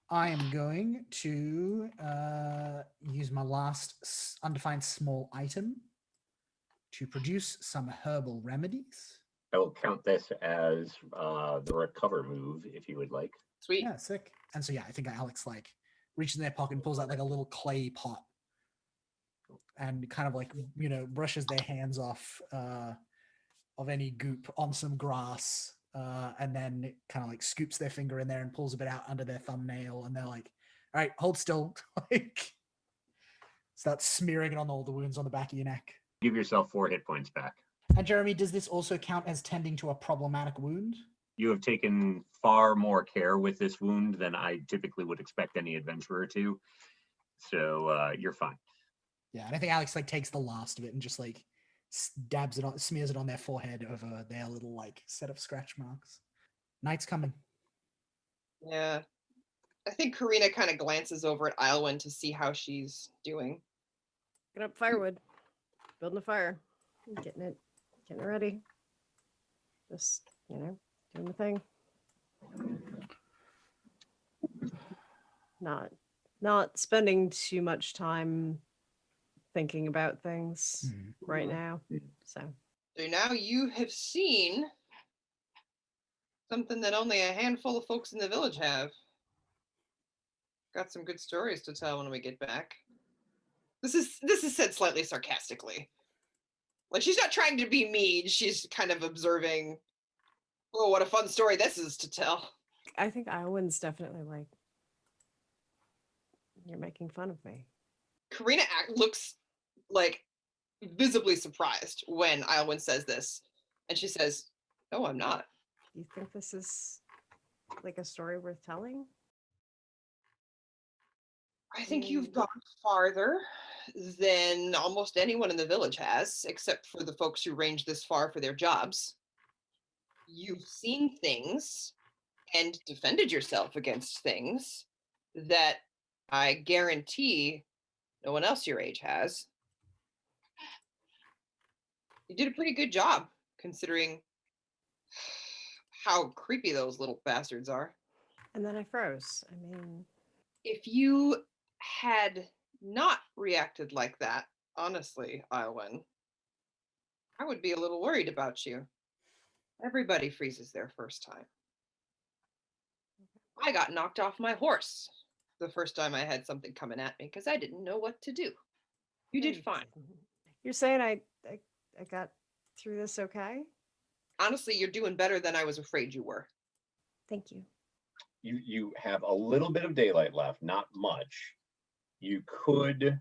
[SPEAKER 4] I am going to uh, use my last undefined small item to produce some herbal remedies.
[SPEAKER 1] I will count this as uh, the recover move if you would like.
[SPEAKER 3] Sweet.
[SPEAKER 4] Yeah, sick. And so yeah, I think Alex like reaches in their pocket and pulls out like a little clay pot and kind of like you know brushes their hands off uh, of any goop on some grass uh, and then kind of like scoops their finger in there and pulls a bit out under their thumbnail and they're like, "All right, hold still." like start smearing it on all the wounds on the back of your neck.
[SPEAKER 1] Give yourself four hit points back.
[SPEAKER 4] And Jeremy, does this also count as tending to a problematic wound?
[SPEAKER 1] You have taken far more care with this wound than I typically would expect any adventurer to. So uh, you're fine.
[SPEAKER 4] Yeah, and I think Alex like takes the last of it and just like s- dabs it on, smears it on their forehead over their little like set of scratch marks. Night's coming.
[SPEAKER 3] Yeah. I think Karina kind of glances over at Ilwyn to see how she's doing.
[SPEAKER 2] Get up firewood. Building a fire. Getting it getting it ready. Just, you know, doing the thing. Not not spending too much time thinking about things mm-hmm. right now. So
[SPEAKER 3] So now you have seen something that only a handful of folks in the village have. Got some good stories to tell when we get back. This is this is said slightly sarcastically. Like she's not trying to be mean, she's kind of observing, oh, what a fun story this is to tell.
[SPEAKER 2] I think Iowans definitely like you're making fun of me.
[SPEAKER 3] Karina act, looks like visibly surprised when Iowyn says this. And she says, No, I'm not.
[SPEAKER 2] You think this is like a story worth telling?
[SPEAKER 3] I think you've
[SPEAKER 2] Mm.
[SPEAKER 3] gone farther than almost anyone in the village has, except for the folks who range this far for their jobs. You've seen things and defended yourself against things that I guarantee no one else your age has. You did a pretty good job considering how creepy those little bastards are.
[SPEAKER 2] And then I froze. I mean,
[SPEAKER 3] if you had not reacted like that, honestly, Iowyn, I would be a little worried about you. Everybody freezes their first time. I got knocked off my horse the first time I had something coming at me because I didn't know what to do. You did fine.
[SPEAKER 2] Mm-hmm. You're saying I, I I got through this okay?
[SPEAKER 3] Honestly, you're doing better than I was afraid you were.
[SPEAKER 2] Thank you.
[SPEAKER 1] You you have a little bit of daylight left, not much. You could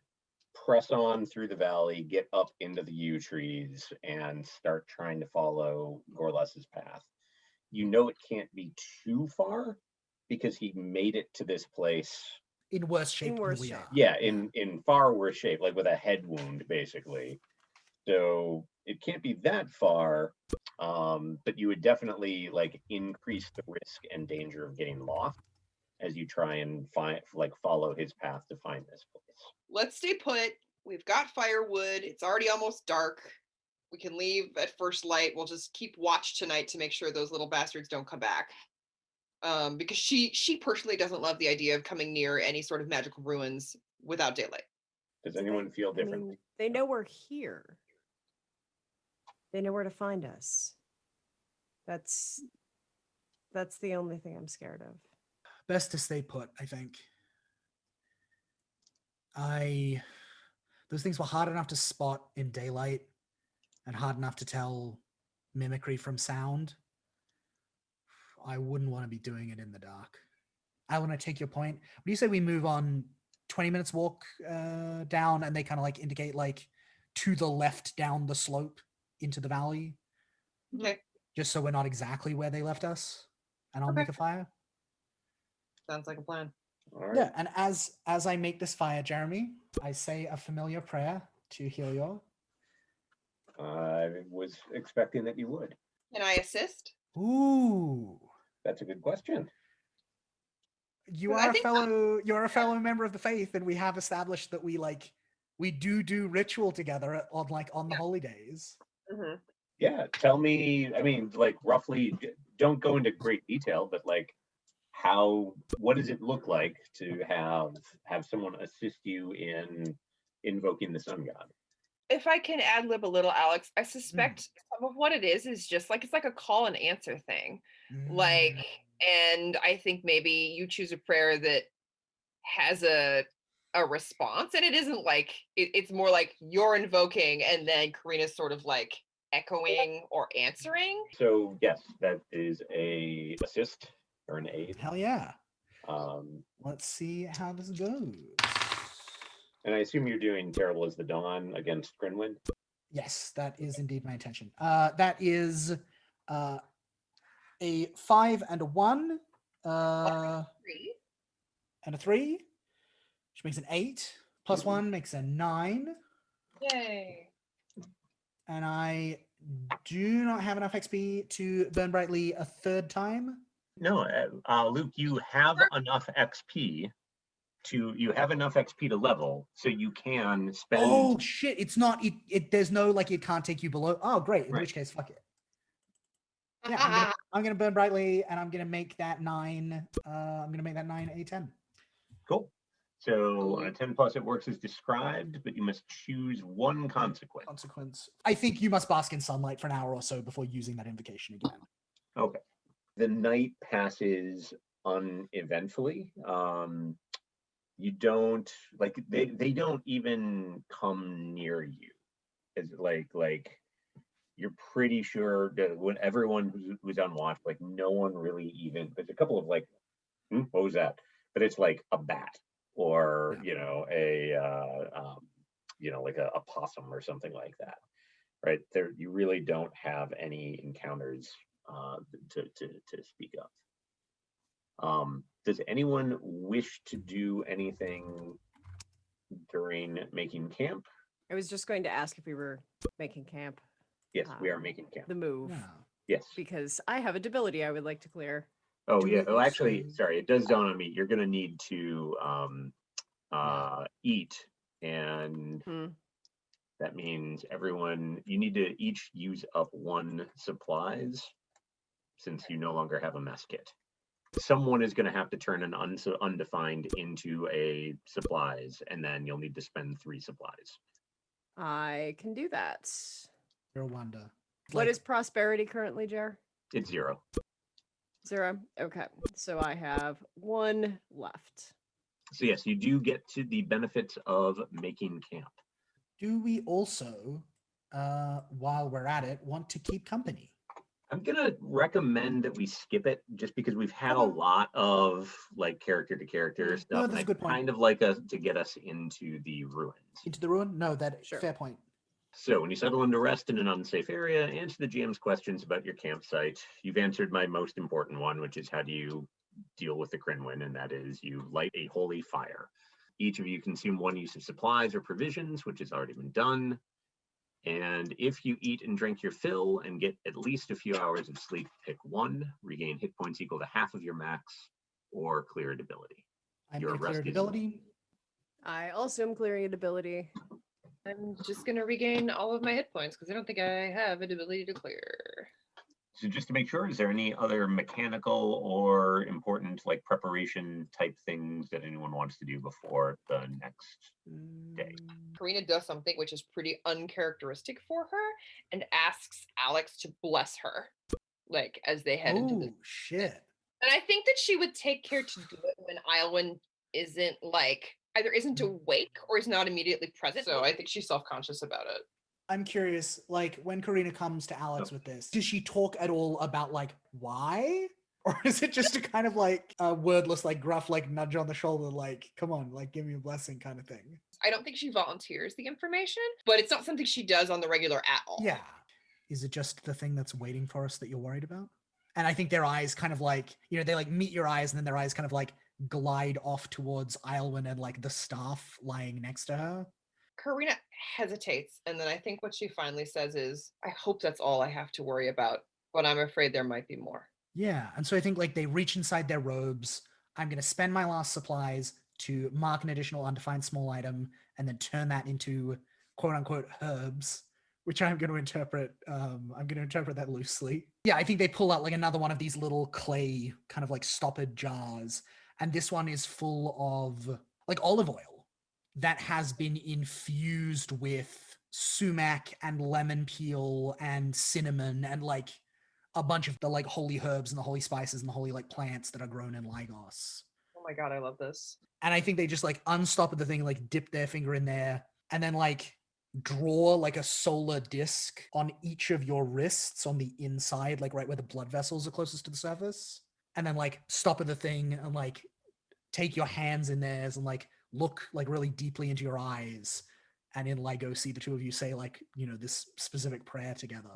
[SPEAKER 1] press on through the valley, get up into the yew trees, and start trying to follow Gorlas's path. You know it can't be too far because he made it to this place
[SPEAKER 4] In worse shape
[SPEAKER 2] worse
[SPEAKER 4] than we
[SPEAKER 2] shape.
[SPEAKER 4] are.
[SPEAKER 1] yeah in in far worse shape like with a head wound basically so it can't be that far um but you would definitely like increase the risk and danger of getting lost as you try and find like follow his path to find this place
[SPEAKER 3] Let's stay put. We've got firewood. It's already almost dark. We can leave at first light. We'll just keep watch tonight to make sure those little bastards don't come back. Um, because she she personally doesn't love the idea of coming near any sort of magical ruins without daylight.
[SPEAKER 1] does anyone feel
[SPEAKER 2] I mean, they know we're here. They know where to find us. That's that's the only thing I'm scared of.
[SPEAKER 4] Best to stay put, I think. I those things were hard enough to spot in daylight and hard enough to tell mimicry from sound. I wouldn't want to be doing it in the dark. I want to take your point. When you say we move on 20 minutes walk uh, down and they kind of like indicate like to the left down the slope into the valley,
[SPEAKER 3] Okay,
[SPEAKER 4] just so we're not exactly where they left us, and I'll
[SPEAKER 3] Okay.
[SPEAKER 4] make a fire.
[SPEAKER 3] Sounds like a plan.
[SPEAKER 1] All right.
[SPEAKER 4] Yeah, and as as I make this fire, Jeremy, I say a familiar prayer to heal Helior.
[SPEAKER 1] I was expecting that you would.
[SPEAKER 3] Can I assist?
[SPEAKER 4] Ooh,
[SPEAKER 1] That's a good question.
[SPEAKER 4] you are a
[SPEAKER 3] think that-
[SPEAKER 4] fellow. You're a fellow member of the faith, and we have established that we like we do do ritual together on like on the
[SPEAKER 3] Yeah.
[SPEAKER 4] holy days.
[SPEAKER 3] hmm
[SPEAKER 1] Yeah, tell me, I mean, like roughly, don't go into great detail, but like how, what does it look like to have, have someone assist you in invoking the sun god?
[SPEAKER 3] If I can ad lib a little, Alex, I suspect some of what it is is just like it's like a call and answer thing. Like,
[SPEAKER 4] Mm,
[SPEAKER 3] and I think maybe you choose a prayer that has a a response, and it isn't like it, it's more like you're invoking, and then Karina's sort of like echoing or answering.
[SPEAKER 1] So yes, that is a assist or an aid.
[SPEAKER 4] hell yeah.
[SPEAKER 1] Um,
[SPEAKER 4] Let's see how this goes.
[SPEAKER 1] and I assume you're doing terrible as the dawn against Crinwin.
[SPEAKER 4] Yes, that is indeed my intention. Uh, that is uh, a five and a one, uh,
[SPEAKER 3] Three.
[SPEAKER 4] and a three, which makes an eight. Plus
[SPEAKER 1] Mhm.
[SPEAKER 4] one makes a nine.
[SPEAKER 3] Yay.
[SPEAKER 4] And I do not have enough XP to burn brightly a third time.
[SPEAKER 1] No, uh, uh, Luke, you have enough XP to, you have enough XP to level, so you can spend.
[SPEAKER 4] Oh shit! It's not. It, it. There's no like. It can't take you below. Oh great. In
[SPEAKER 1] Right.
[SPEAKER 4] which case, fuck it. Yeah, I'm gonna, I'm gonna burn brightly, and I'm gonna make that nine. Uh, I'm gonna make that nine a ten.
[SPEAKER 1] Cool. So on a ten plus, it works as described, but you must choose one consequence.
[SPEAKER 4] consequence. I think you must bask in sunlight for an hour or so before using that invocation again.
[SPEAKER 1] The night passes uneventfully. Um, you don't like they they don't even come near you. It's like like you're pretty sure that when everyone who's, who's on watch, like no one really even. There's a couple of like, hmm, what was that? But it's like a bat or
[SPEAKER 4] Yeah.
[SPEAKER 1] you know a uh, um, you know like a, a possum or something like that, right? There you really don't have any encounters uh, to, to, to speak of. Um, does anyone wish to do anything during making camp?
[SPEAKER 2] I was just going to ask if we were making camp,
[SPEAKER 1] Yes, we are
[SPEAKER 2] Um,
[SPEAKER 1] making camp.
[SPEAKER 2] the move,
[SPEAKER 4] Yeah.
[SPEAKER 1] Yes.
[SPEAKER 2] because I have a debility I would like to clear.
[SPEAKER 1] Oh,
[SPEAKER 4] do
[SPEAKER 1] yeah.
[SPEAKER 4] we
[SPEAKER 1] Oh, actually,
[SPEAKER 4] also-
[SPEAKER 1] sorry, it does dawn on me. You're gonna need to um, uh, eat, and
[SPEAKER 2] Hmm.
[SPEAKER 1] that means everyone. You need to each use up one supplies, since you no longer have a mess kit. Someone is going to have to turn an uns undefined into a supplies, and then you'll need to spend three supplies.
[SPEAKER 2] I can do that.
[SPEAKER 4] You're a wonder.
[SPEAKER 2] What
[SPEAKER 4] Like,
[SPEAKER 2] is prosperity currently, Jer?
[SPEAKER 1] It's zero.
[SPEAKER 2] Zero. Okay, so I have one left.
[SPEAKER 1] So yes, you do get to the benefits of making camp.
[SPEAKER 4] Do we also, uh, while we're at it, want to keep company?
[SPEAKER 1] I'm gonna recommend that we skip it just because we've had a lot of like character to character stuff. and
[SPEAKER 4] that's a
[SPEAKER 1] I'd
[SPEAKER 4] good point.
[SPEAKER 1] Kind of like us to get us into the ruins.
[SPEAKER 4] Into the ruin? No, that
[SPEAKER 2] Sure.
[SPEAKER 4] fair point.
[SPEAKER 1] So when you settle into rest in an unsafe area, answer the GM's questions about your campsite. You've answered my most important one, which is how do you deal with the Crinwin, and that is you light a holy fire. Each of you consume one use of supplies or provisions, which has already been done. And if you eat and drink your fill and get at least a few hours of sleep, pick one, regain hit points equal to half of your max, or clear a debility.
[SPEAKER 4] I'm
[SPEAKER 1] Your
[SPEAKER 4] going clear
[SPEAKER 1] rest
[SPEAKER 4] ability.
[SPEAKER 2] I also am clearing an ability.
[SPEAKER 3] I'm just gonna regain all of my hit points because I don't think I have an ability to clear.
[SPEAKER 1] So just to make sure, is there any other mechanical or important like preparation type things that anyone wants to do before the next? day.
[SPEAKER 4] Mm,
[SPEAKER 3] Karina does something which is pretty uncharacteristic for her and asks Alex to bless her, like as they head into the.
[SPEAKER 4] Oh shit!
[SPEAKER 3] And I think that she would take care to do it when Iowin isn't like either isn't awake or is not immediately present. So I think she's self conscious about it.
[SPEAKER 4] I'm curious. Like when Karina comes to Alex with this, does she talk at all about like why? Or is it just a kind of like a wordless, like gruff, like nudge on the shoulder, like, come on, like give me a blessing kind of thing?
[SPEAKER 3] I don't think she volunteers the information, but it's not something she does on the regular at all.
[SPEAKER 4] Yeah. Is it just the thing that's waiting for us that you're worried about? And I think their eyes kind of like, you know, they like meet your eyes and then their eyes kind of like glide off towards Islwyn and like the staff lying next to her.
[SPEAKER 3] Karina hesitates, and then I think what she finally says is, I hope that's all I have to worry about, but I'm afraid there might be more.
[SPEAKER 4] Yeah. And so I think like they reach inside their robes. I'm going to spend my last supplies to mark an additional undefined small item and then turn that into quote unquote herbs, which I'm going to interpret. Um, I'm going to interpret that loosely. Yeah. I think they pull out like another one of these little clay kind of like stoppered jars. And this one is full of like olive oil that has been infused with sumac and lemon peel and cinnamon and like a bunch of the like holy herbs and the holy spices and the holy like plants that are grown in Lygos.
[SPEAKER 3] Oh my god, I love this.
[SPEAKER 4] And I think they just like unstop at the thing, like dip their finger in there, and then like draw like a solar disc on each of your wrists on the inside, like right where the blood vessels are closest to the surface. And then like stop at the thing and like take your hands in theirs and like look like really deeply into your eyes. And in Lego, see the two of you say like, you know, this specific prayer together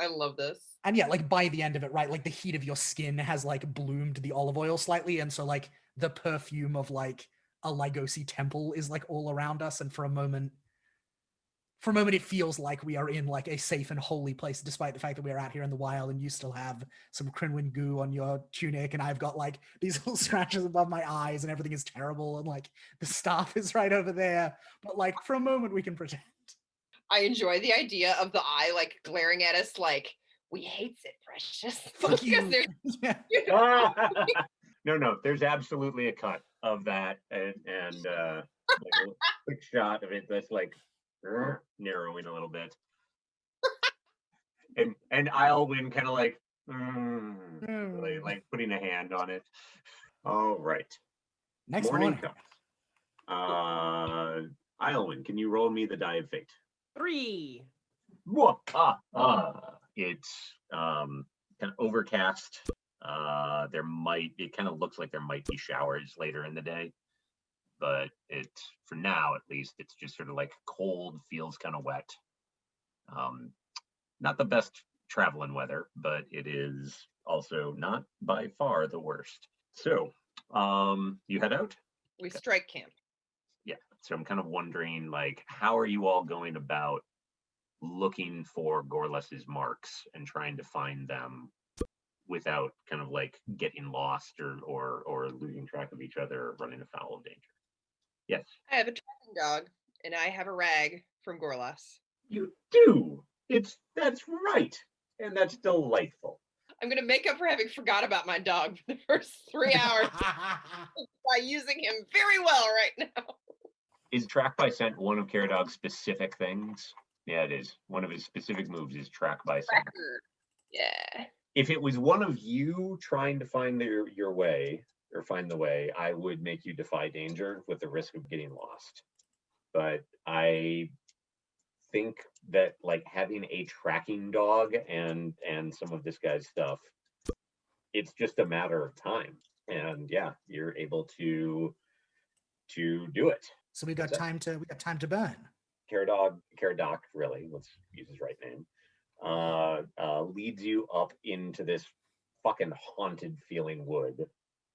[SPEAKER 3] I love this.
[SPEAKER 4] and yeah like by the end of it right like the heat of your skin has like bloomed the olive oil slightly and so like the perfume of like a Lygosi temple is like all around us and for a moment for a moment it feels like we are in like a safe and holy place despite the fact that we are out here in the wild and you still have some Crinwin goo on your tunic and I've got like these little scratches above my eyes and everything is terrible and like the staff is right over there but like for a moment we can pretend
[SPEAKER 3] I enjoy the idea of the eye like glaring at us like, we hates it, precious.
[SPEAKER 4] Fuck you. yeah
[SPEAKER 3] you know,
[SPEAKER 1] no, no, there's absolutely a cut of that and, and uh, like a quick shot of it that's like narrowing a little bit. and and Islwyn kind of like, mm,
[SPEAKER 4] Mm.
[SPEAKER 1] like putting a hand on it. All right,
[SPEAKER 4] next
[SPEAKER 1] morning
[SPEAKER 4] morning
[SPEAKER 1] comes. Uh, Islwyn, can you roll me the die of fate?
[SPEAKER 2] Three.
[SPEAKER 1] Mwah, ah, ah. It's um, kind of overcast. Uh, there might, it kind of looks like there might be showers later in the day, but it, for now at least, it's just sort of like cold, feels kind of wet. Um, not the best traveling weather, but it is also not by far the worst. So, um, you head out?
[SPEAKER 3] we strike camp.
[SPEAKER 1] yeah so i'm kind of wondering like how are you all going about looking for gorlas's marks and trying to find them without kind of like getting lost or or or losing track of each other or running afoul of danger yes
[SPEAKER 3] I have a tracking dog, and I have a rag from Gorlas.
[SPEAKER 1] you do it's that's right and that's delightful
[SPEAKER 3] I'm gonna make up for having forgot about my dog for the first three hours by using him very well right now.
[SPEAKER 1] is track by scent one of Caradog's specific things yeah it is one of his specific moves is track by scent.
[SPEAKER 3] Yeah.
[SPEAKER 1] if it was one of you trying to find your your way or find the way, I would make you defy danger with the risk of getting lost. But I think that like having a tracking dog and and some of this guy's stuff, it's just a matter of time. And yeah, you're able to to do it.
[SPEAKER 4] so we got
[SPEAKER 1] that?
[SPEAKER 4] time to we got time to burn
[SPEAKER 1] Caradog, Caradoc, really, let's use his right name, uh, uh, leads you up into this fucking haunted feeling wood.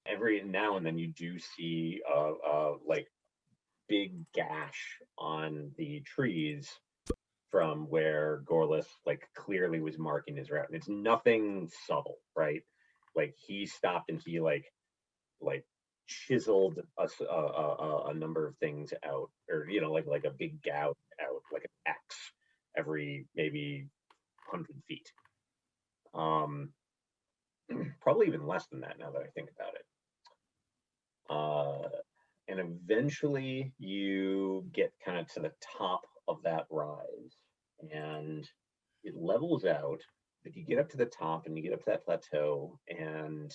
[SPEAKER 1] Every now and then you do see a, a like big gash on the trees from where Gorlas like clearly was marking his route. And it's nothing subtle, right? Like he stopped and he like like chiseled a a number of things out or you know like like a big gout out like an x every maybe 100 feet um probably even less than that now that i think about it uh and eventually you get kind of to the top of that rise and it levels out. But you get up to the top and you get up to that plateau and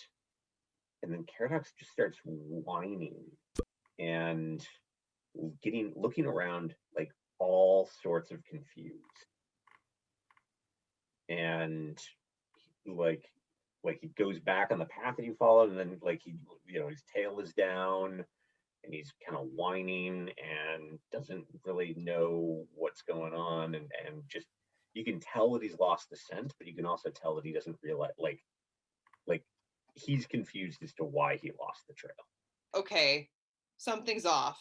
[SPEAKER 1] and then Caradox just starts whining and getting looking around like all sorts of confused. And like like he goes back on the path that he followed and then like he you know his tail is down and he's kind of whining and doesn't really know what's going on and and just you can tell that he's lost the scent but you can also tell that he doesn't realize like like he's confused as to why he lost the trail
[SPEAKER 3] Okay, something's off.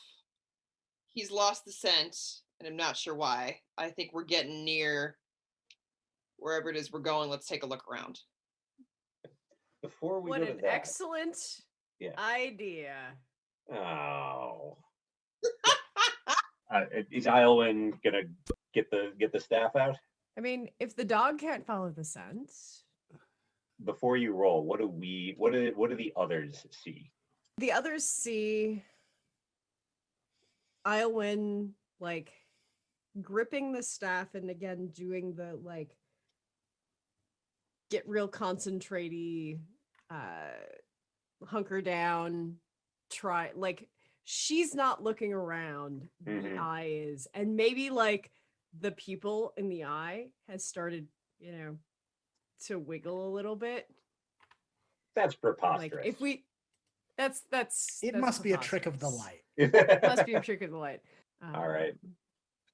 [SPEAKER 3] He's lost the scent, and I'm not sure why. I think we're getting near wherever it is we're going. Let's take a look around.
[SPEAKER 1] Before we
[SPEAKER 2] What an
[SPEAKER 1] that
[SPEAKER 2] excellent
[SPEAKER 1] Yeah.
[SPEAKER 2] idea.
[SPEAKER 1] oh uh, is Iowin gonna get the get the staff out
[SPEAKER 2] I mean, if the dog can't follow the scent,
[SPEAKER 1] before you roll what do we what do what do the others see
[SPEAKER 2] the others see Iowin like gripping the staff and again doing the like get real concentraty uh hunker down try like she's not looking around the
[SPEAKER 1] Mhm.
[SPEAKER 2] eye is and maybe like the pupil in the eye has started you know to wiggle a little bit
[SPEAKER 1] that's
[SPEAKER 2] like
[SPEAKER 1] preposterous
[SPEAKER 2] if we that's that's
[SPEAKER 4] It
[SPEAKER 2] that's
[SPEAKER 4] must be a trick of the
[SPEAKER 2] preposterous.
[SPEAKER 4] light.
[SPEAKER 2] must be a trick of the light
[SPEAKER 1] All right.
[SPEAKER 2] Um,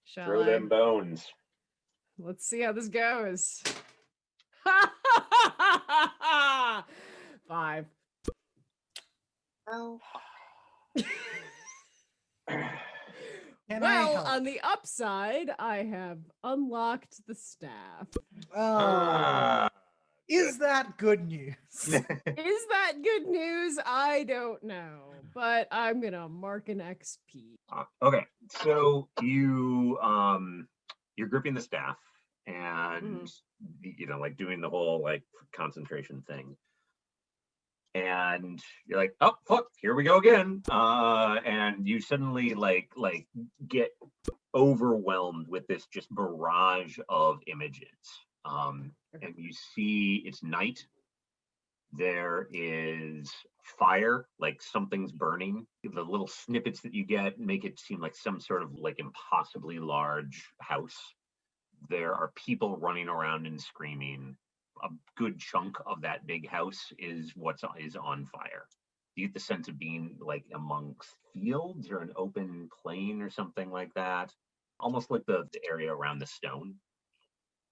[SPEAKER 2] shall
[SPEAKER 1] throw
[SPEAKER 2] I?
[SPEAKER 1] them bones
[SPEAKER 2] let's see how this goes five.
[SPEAKER 3] Oh,
[SPEAKER 4] Can I
[SPEAKER 2] well
[SPEAKER 4] help?
[SPEAKER 2] on the upside i have unlocked the staff.
[SPEAKER 4] Oh,
[SPEAKER 1] Ah,
[SPEAKER 4] is that good news?
[SPEAKER 2] is that good news? I don't know but i'm gonna mark an xp
[SPEAKER 1] Uh, okay so you um you're gripping the staff and y- you know like doing the whole like concentration thing. And you're like oh fuck here we go again. Uh and you suddenly like like get overwhelmed with this just barrage of images. Um and you see it's night. There is fire like something's burning. The little snippets that you get make it seem like some sort of like impossibly large house there are people running around and screaming. A good chunk of that big house is what's on, is on fire. You get the sense of being like amongst fields or an open plain or something like that? Almost like the, the area around the stone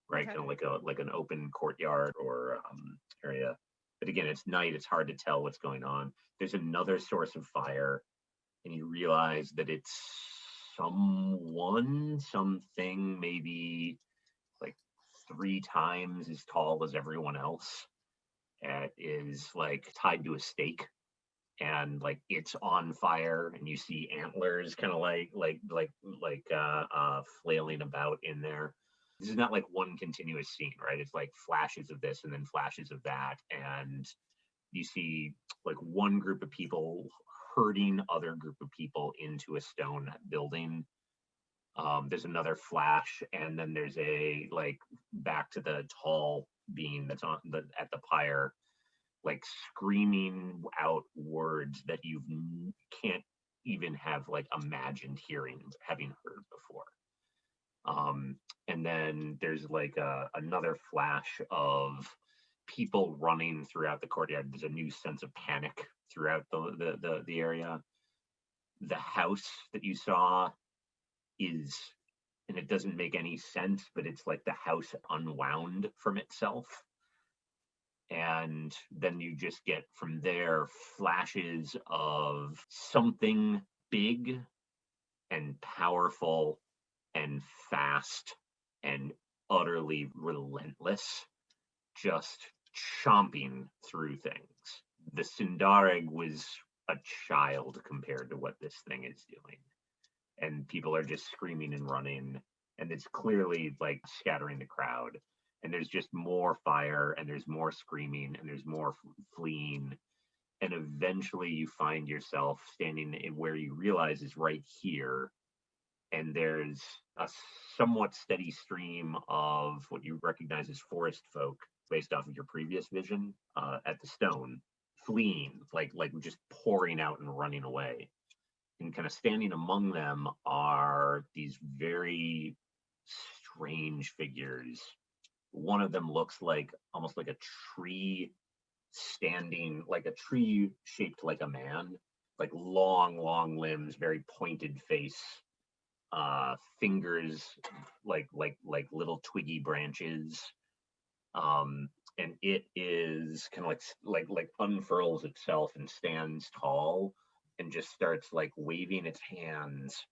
[SPEAKER 1] right?
[SPEAKER 2] Okay.
[SPEAKER 1] kind of like a like an open courtyard or um, area. But again it's night it's hard to tell what's going on. There's another source of fire and you realize that it's someone something maybe like three times as tall as everyone else and is like tied to a stake. And like it's on fire and you see antlers kind of like like like like uh uh flailing about in there. This is not like one continuous scene right? It's like flashes of this and then flashes of that. And you see like one group of people herding other group of people into a stone building. Um there's another flash and then there's a like back to the tall being that's on the at the pyre like screaming out words that you can't even have like imagined hearing having heard before. Um and then there's like a, another flash of people running throughout the courtyard. There's a new sense of panic throughout the the the, the area. The house that you saw is and it doesn't make any sense but it's like the house unwound from itself. And then you just get from there flashes of something big and powerful and fast and utterly relentless. Just chomping through things. The sindareg was a child compared to what this thing is doing. And people are just screaming and running and it's clearly like scattering the crowd. And there's just more fire and there's more screaming and there's more fleeing. And eventually you find yourself standing in where you realize is right here. And there's a somewhat steady stream of what you recognize as forest folk based off of your previous vision uh, at the stone fleeing like like just pouring out and running away and kind of standing among them are these very strange figures one of them looks like almost like a tree standing like a tree shaped like a man, like long, long limbs, very pointed face, uh, fingers like like like little twiggy branches. Um, and it is kind of like like like unfurls itself and stands tall and just starts like waving its hands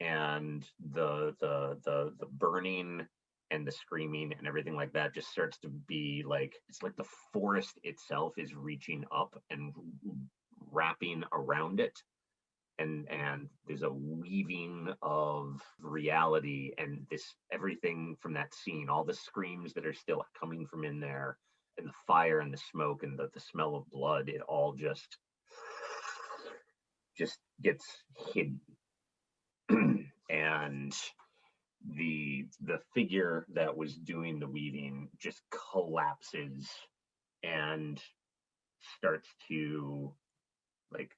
[SPEAKER 1] and the the the the burning and the screaming and everything like that just starts to be like it's like the forest itself is reaching up and wrapping around it and and there's a weaving of reality and this everything from that scene all the screams that are still coming from in there and the fire and the smoke and the, the smell of blood it all just just gets hidden. And the the figure that was doing the weaving just collapses and starts to like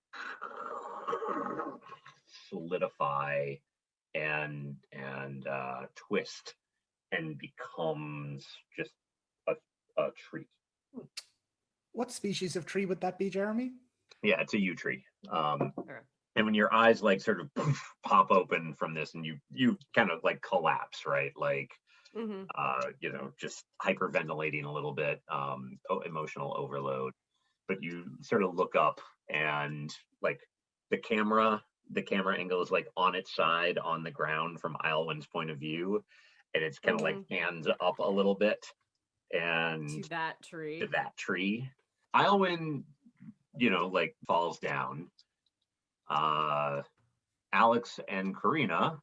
[SPEAKER 1] solidify and and uh twist and becomes just a, a tree
[SPEAKER 4] What species of tree would that be, Jeremy?
[SPEAKER 1] yeah it's a yew tree um
[SPEAKER 2] Okay.
[SPEAKER 1] and when your eyes like sort of pop open from this and you you kind of like collapse right like
[SPEAKER 2] hmm
[SPEAKER 1] uh, you know, just hyperventilating a little bit, um, emotional overload. But you sort of look up and like the camera, the camera angle is like on its side on the ground from Iowin's point of view, and it's kind of like hands up a little bit, and
[SPEAKER 2] To that tree.
[SPEAKER 1] to that tree. Iowin, you know, like falls down. Uh, Alex and Karina,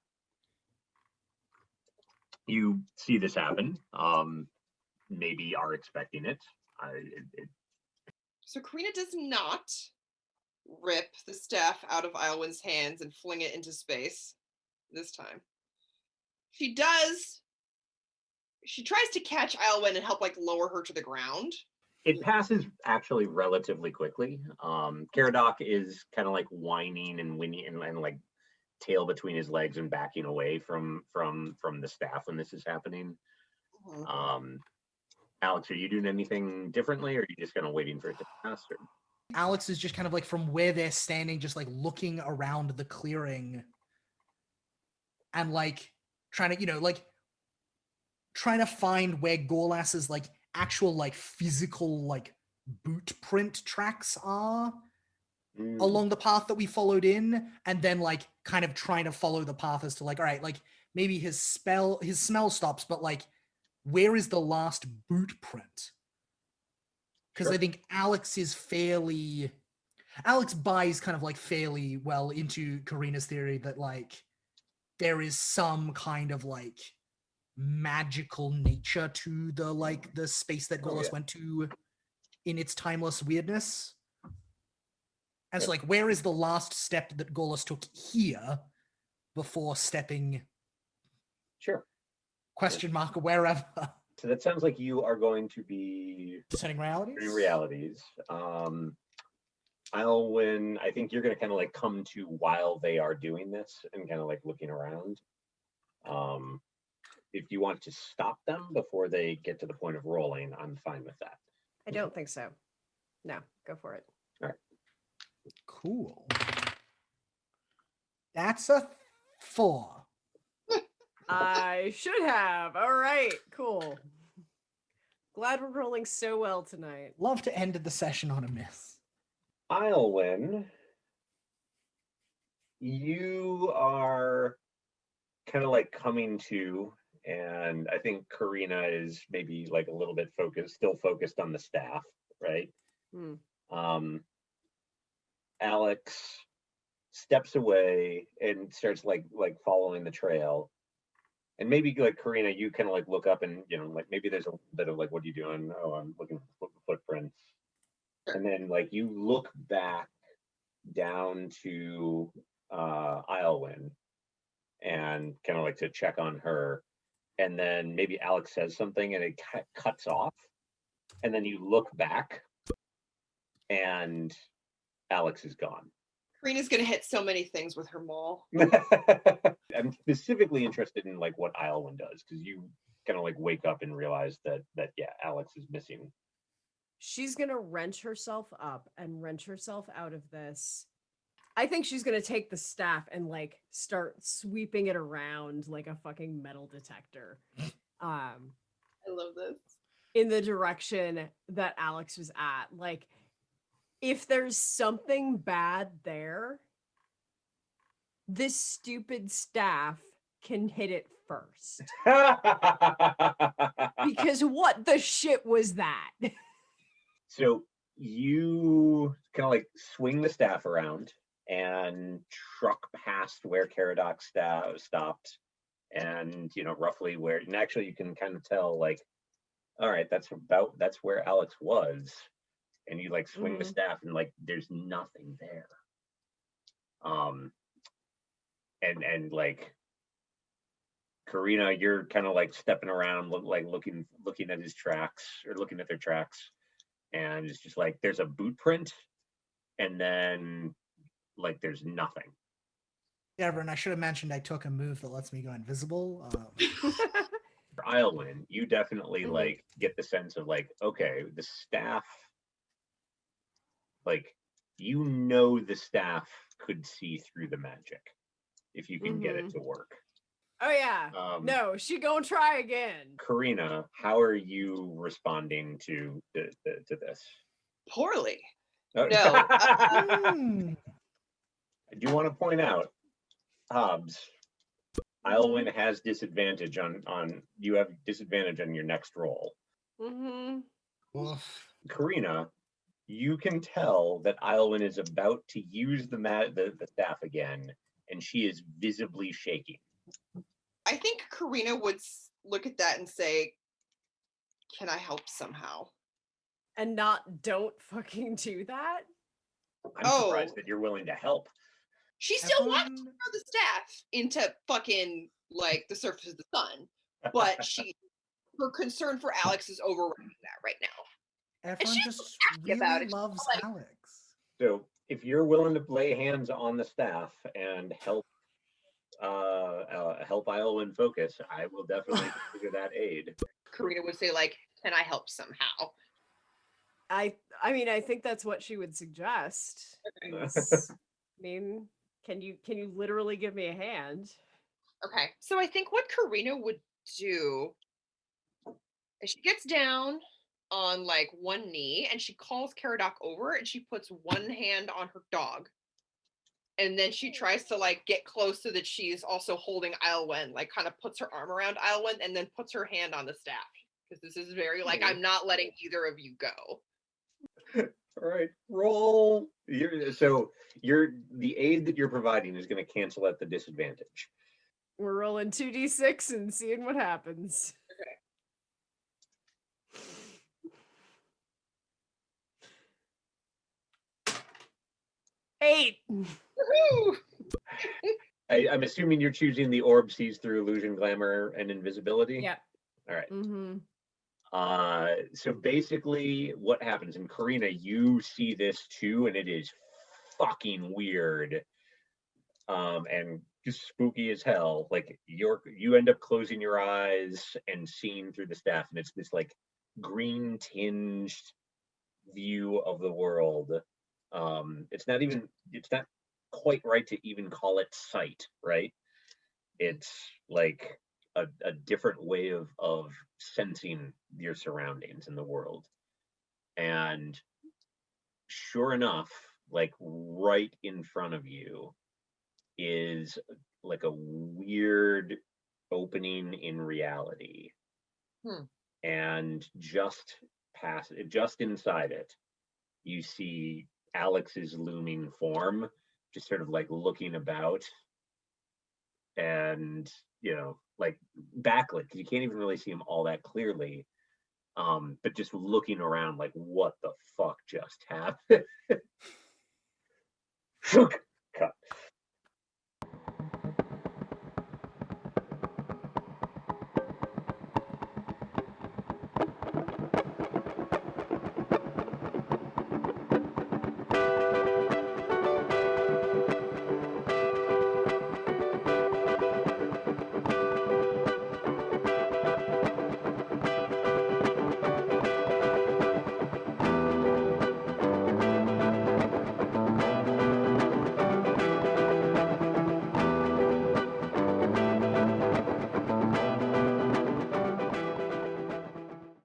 [SPEAKER 1] you see this happen. Um, maybe are expecting it. I, it, it
[SPEAKER 3] So Karina does not rip the staff out of Iowin's hands and fling it into space this time. She does. She tries to catch Iowin and help like lower her to the ground.
[SPEAKER 1] it passes actually relatively quickly. Um, Caradoc is kind of like whining and whinny and, and like tail between his legs and backing away from from from the staff when this is happening.
[SPEAKER 3] Mhm.
[SPEAKER 1] Um, Alex, are you doing anything differently, or are you just kind of waiting for it to pass? Or?
[SPEAKER 4] Alex is just kind of like from where they're standing, just like looking around the clearing and like trying to, you know, like trying to find where Gorlas's like actual like physical like boot print tracks are
[SPEAKER 1] Mm,
[SPEAKER 4] along the path that we followed in and then like kind of trying to follow the path as to like all right like maybe his spell his smell stops but like where is the last boot print because i think alex is fairly alex buys kind of like fairly well into karina's theory that like there is some kind of like magical nature to the like the space that
[SPEAKER 1] Oh, yeah.
[SPEAKER 4] went to in its timeless weirdness and so, like, where is the last step that Gorlas took here before stepping
[SPEAKER 1] Sure.
[SPEAKER 4] question mark wherever?
[SPEAKER 1] So that sounds like you are going to be
[SPEAKER 4] Setting realities.
[SPEAKER 1] in realities. Um, Alwyn, I think you're going to kind of like come to while they are doing this and kind of like looking around. Um, if you want to stop them before they get to the point of rolling, I'm fine with that.
[SPEAKER 2] I don't think so. No, go for it. All right.
[SPEAKER 4] Cool. That's a four.
[SPEAKER 2] I should have. All right, cool. Glad we're rolling so well tonight.
[SPEAKER 4] Love to end the session on a miss.
[SPEAKER 1] Islwyn, you are kind of like coming to, and I think Karina is maybe like a little bit focused, still focused on the staff, right?
[SPEAKER 2] Hmm.
[SPEAKER 1] Um, Alex steps away and starts like like following the trail. And maybe like Karina, you kind of like look up and you know like maybe there's a little bit of like, what are you doing? Oh, I'm looking for footprints. And then like you look back down to uh Islwyn and kind of like to check on her. And then maybe Alex says something and it cut cuts off. And then you look back and Alex is gone.
[SPEAKER 3] Karina's gonna hit so many things with her maul.
[SPEAKER 1] I'm specifically interested in like what Islwyn does because you kind of like wake up and realize that that yeah, Alex is missing.
[SPEAKER 2] she's gonna wrench herself up and wrench herself out of this. I think she's gonna take the staff and like start sweeping it around like a fucking metal detector. Um,
[SPEAKER 3] I love this.
[SPEAKER 2] in the direction that Alex was at. Like, if there's something bad there, this stupid staff can hit it first. Because what the shit was that?
[SPEAKER 1] so you kind of like swing the staff around and truck past where Caradoc stopped, and you know roughly where. And actually, you can kind of tell like, all right, that's about that's where Alex was, and you like swing the
[SPEAKER 2] Mhm.
[SPEAKER 1] staff, and like there's nothing there. Um, and and like Karina, you're kind of like stepping around, look, like looking looking at his tracks or looking at their tracks, and it's just like there's a boot print, and then like there's nothing.
[SPEAKER 4] Everett, I should have mentioned I took a move that lets me go invisible. Um,
[SPEAKER 1] For Islwyn, you definitely
[SPEAKER 2] Mhm.
[SPEAKER 1] like get the sense of like, okay, the staff, like you know the staff could see through the magic if you can get it to work.
[SPEAKER 2] oh yeah.
[SPEAKER 1] Um,
[SPEAKER 2] No, she gonna try again.
[SPEAKER 1] Karina, how are you responding to the, the, to this?
[SPEAKER 3] Poorly.
[SPEAKER 1] Oh,
[SPEAKER 3] No,
[SPEAKER 4] hmm,
[SPEAKER 1] I do want to point out, Hobbs, Islwyn has disadvantage on on you have disadvantage on your next roll.
[SPEAKER 2] Mm-hmm.
[SPEAKER 1] Karina, you can tell that Islwyn is about to use the mat the, the staff again, and she is visibly shaking.
[SPEAKER 3] I think Karina would look at that and say, "Can I help somehow?"
[SPEAKER 2] And not don't fucking do that.
[SPEAKER 1] I'm surprised
[SPEAKER 3] Oh.
[SPEAKER 1] that you're willing to help.
[SPEAKER 3] She still wants to throw the staff into fucking like the surface of the sun, but she, her concern for Alex is overriding that right now.
[SPEAKER 4] Everyone
[SPEAKER 3] she's
[SPEAKER 4] just
[SPEAKER 3] happy about it.
[SPEAKER 4] loves
[SPEAKER 3] like-
[SPEAKER 4] Alex.
[SPEAKER 1] So if you're willing to lay hands on the staff and help uh, uh help Islwyn focus, I will definitely consider that aid.
[SPEAKER 3] Karina would say like, "Can I help somehow?"
[SPEAKER 2] I I mean I think that's what she would suggest. Is- I mean, can you can you literally give me a hand?
[SPEAKER 3] Okay. So I think what Karina would do is she gets down on like one knee and she calls Caradoc over and she puts one hand on her dog. And then she oh. tries to like get close so that she's also holding Islwyn, like kind of puts her arm around Islwyn and then puts her hand on the staff. Because this is very like. I'm not letting either of you go.
[SPEAKER 1] All right, roll. You're, so you're the aid that you're providing is going to cancel at the disadvantage.
[SPEAKER 2] We're rolling two d six and seeing what happens. Eight.
[SPEAKER 1] I, I'm assuming you're choosing the orb sees through illusion, glamour, and invisibility.
[SPEAKER 2] Yeah.
[SPEAKER 1] All right.
[SPEAKER 2] Mm-hmm.
[SPEAKER 1] Uh, so basically, what happens? And Karina, you see this too, and it is fucking weird, um, and just spooky as hell. Like you're, you end up closing your eyes and seeing through the staff, and it's this like green tinged view of the world. Um, it's not even, it's not quite right to even call it sight, right? It's like a, a different way of of sensing your surroundings in the world and sure enough like right in front of you is like a weird opening in reality
[SPEAKER 3] Hmm.
[SPEAKER 1] and just past just inside it you see alex's looming form just sort of like looking about and you know like backlit because you can't even really see him all that clearly um but just looking around like what the fuck just happened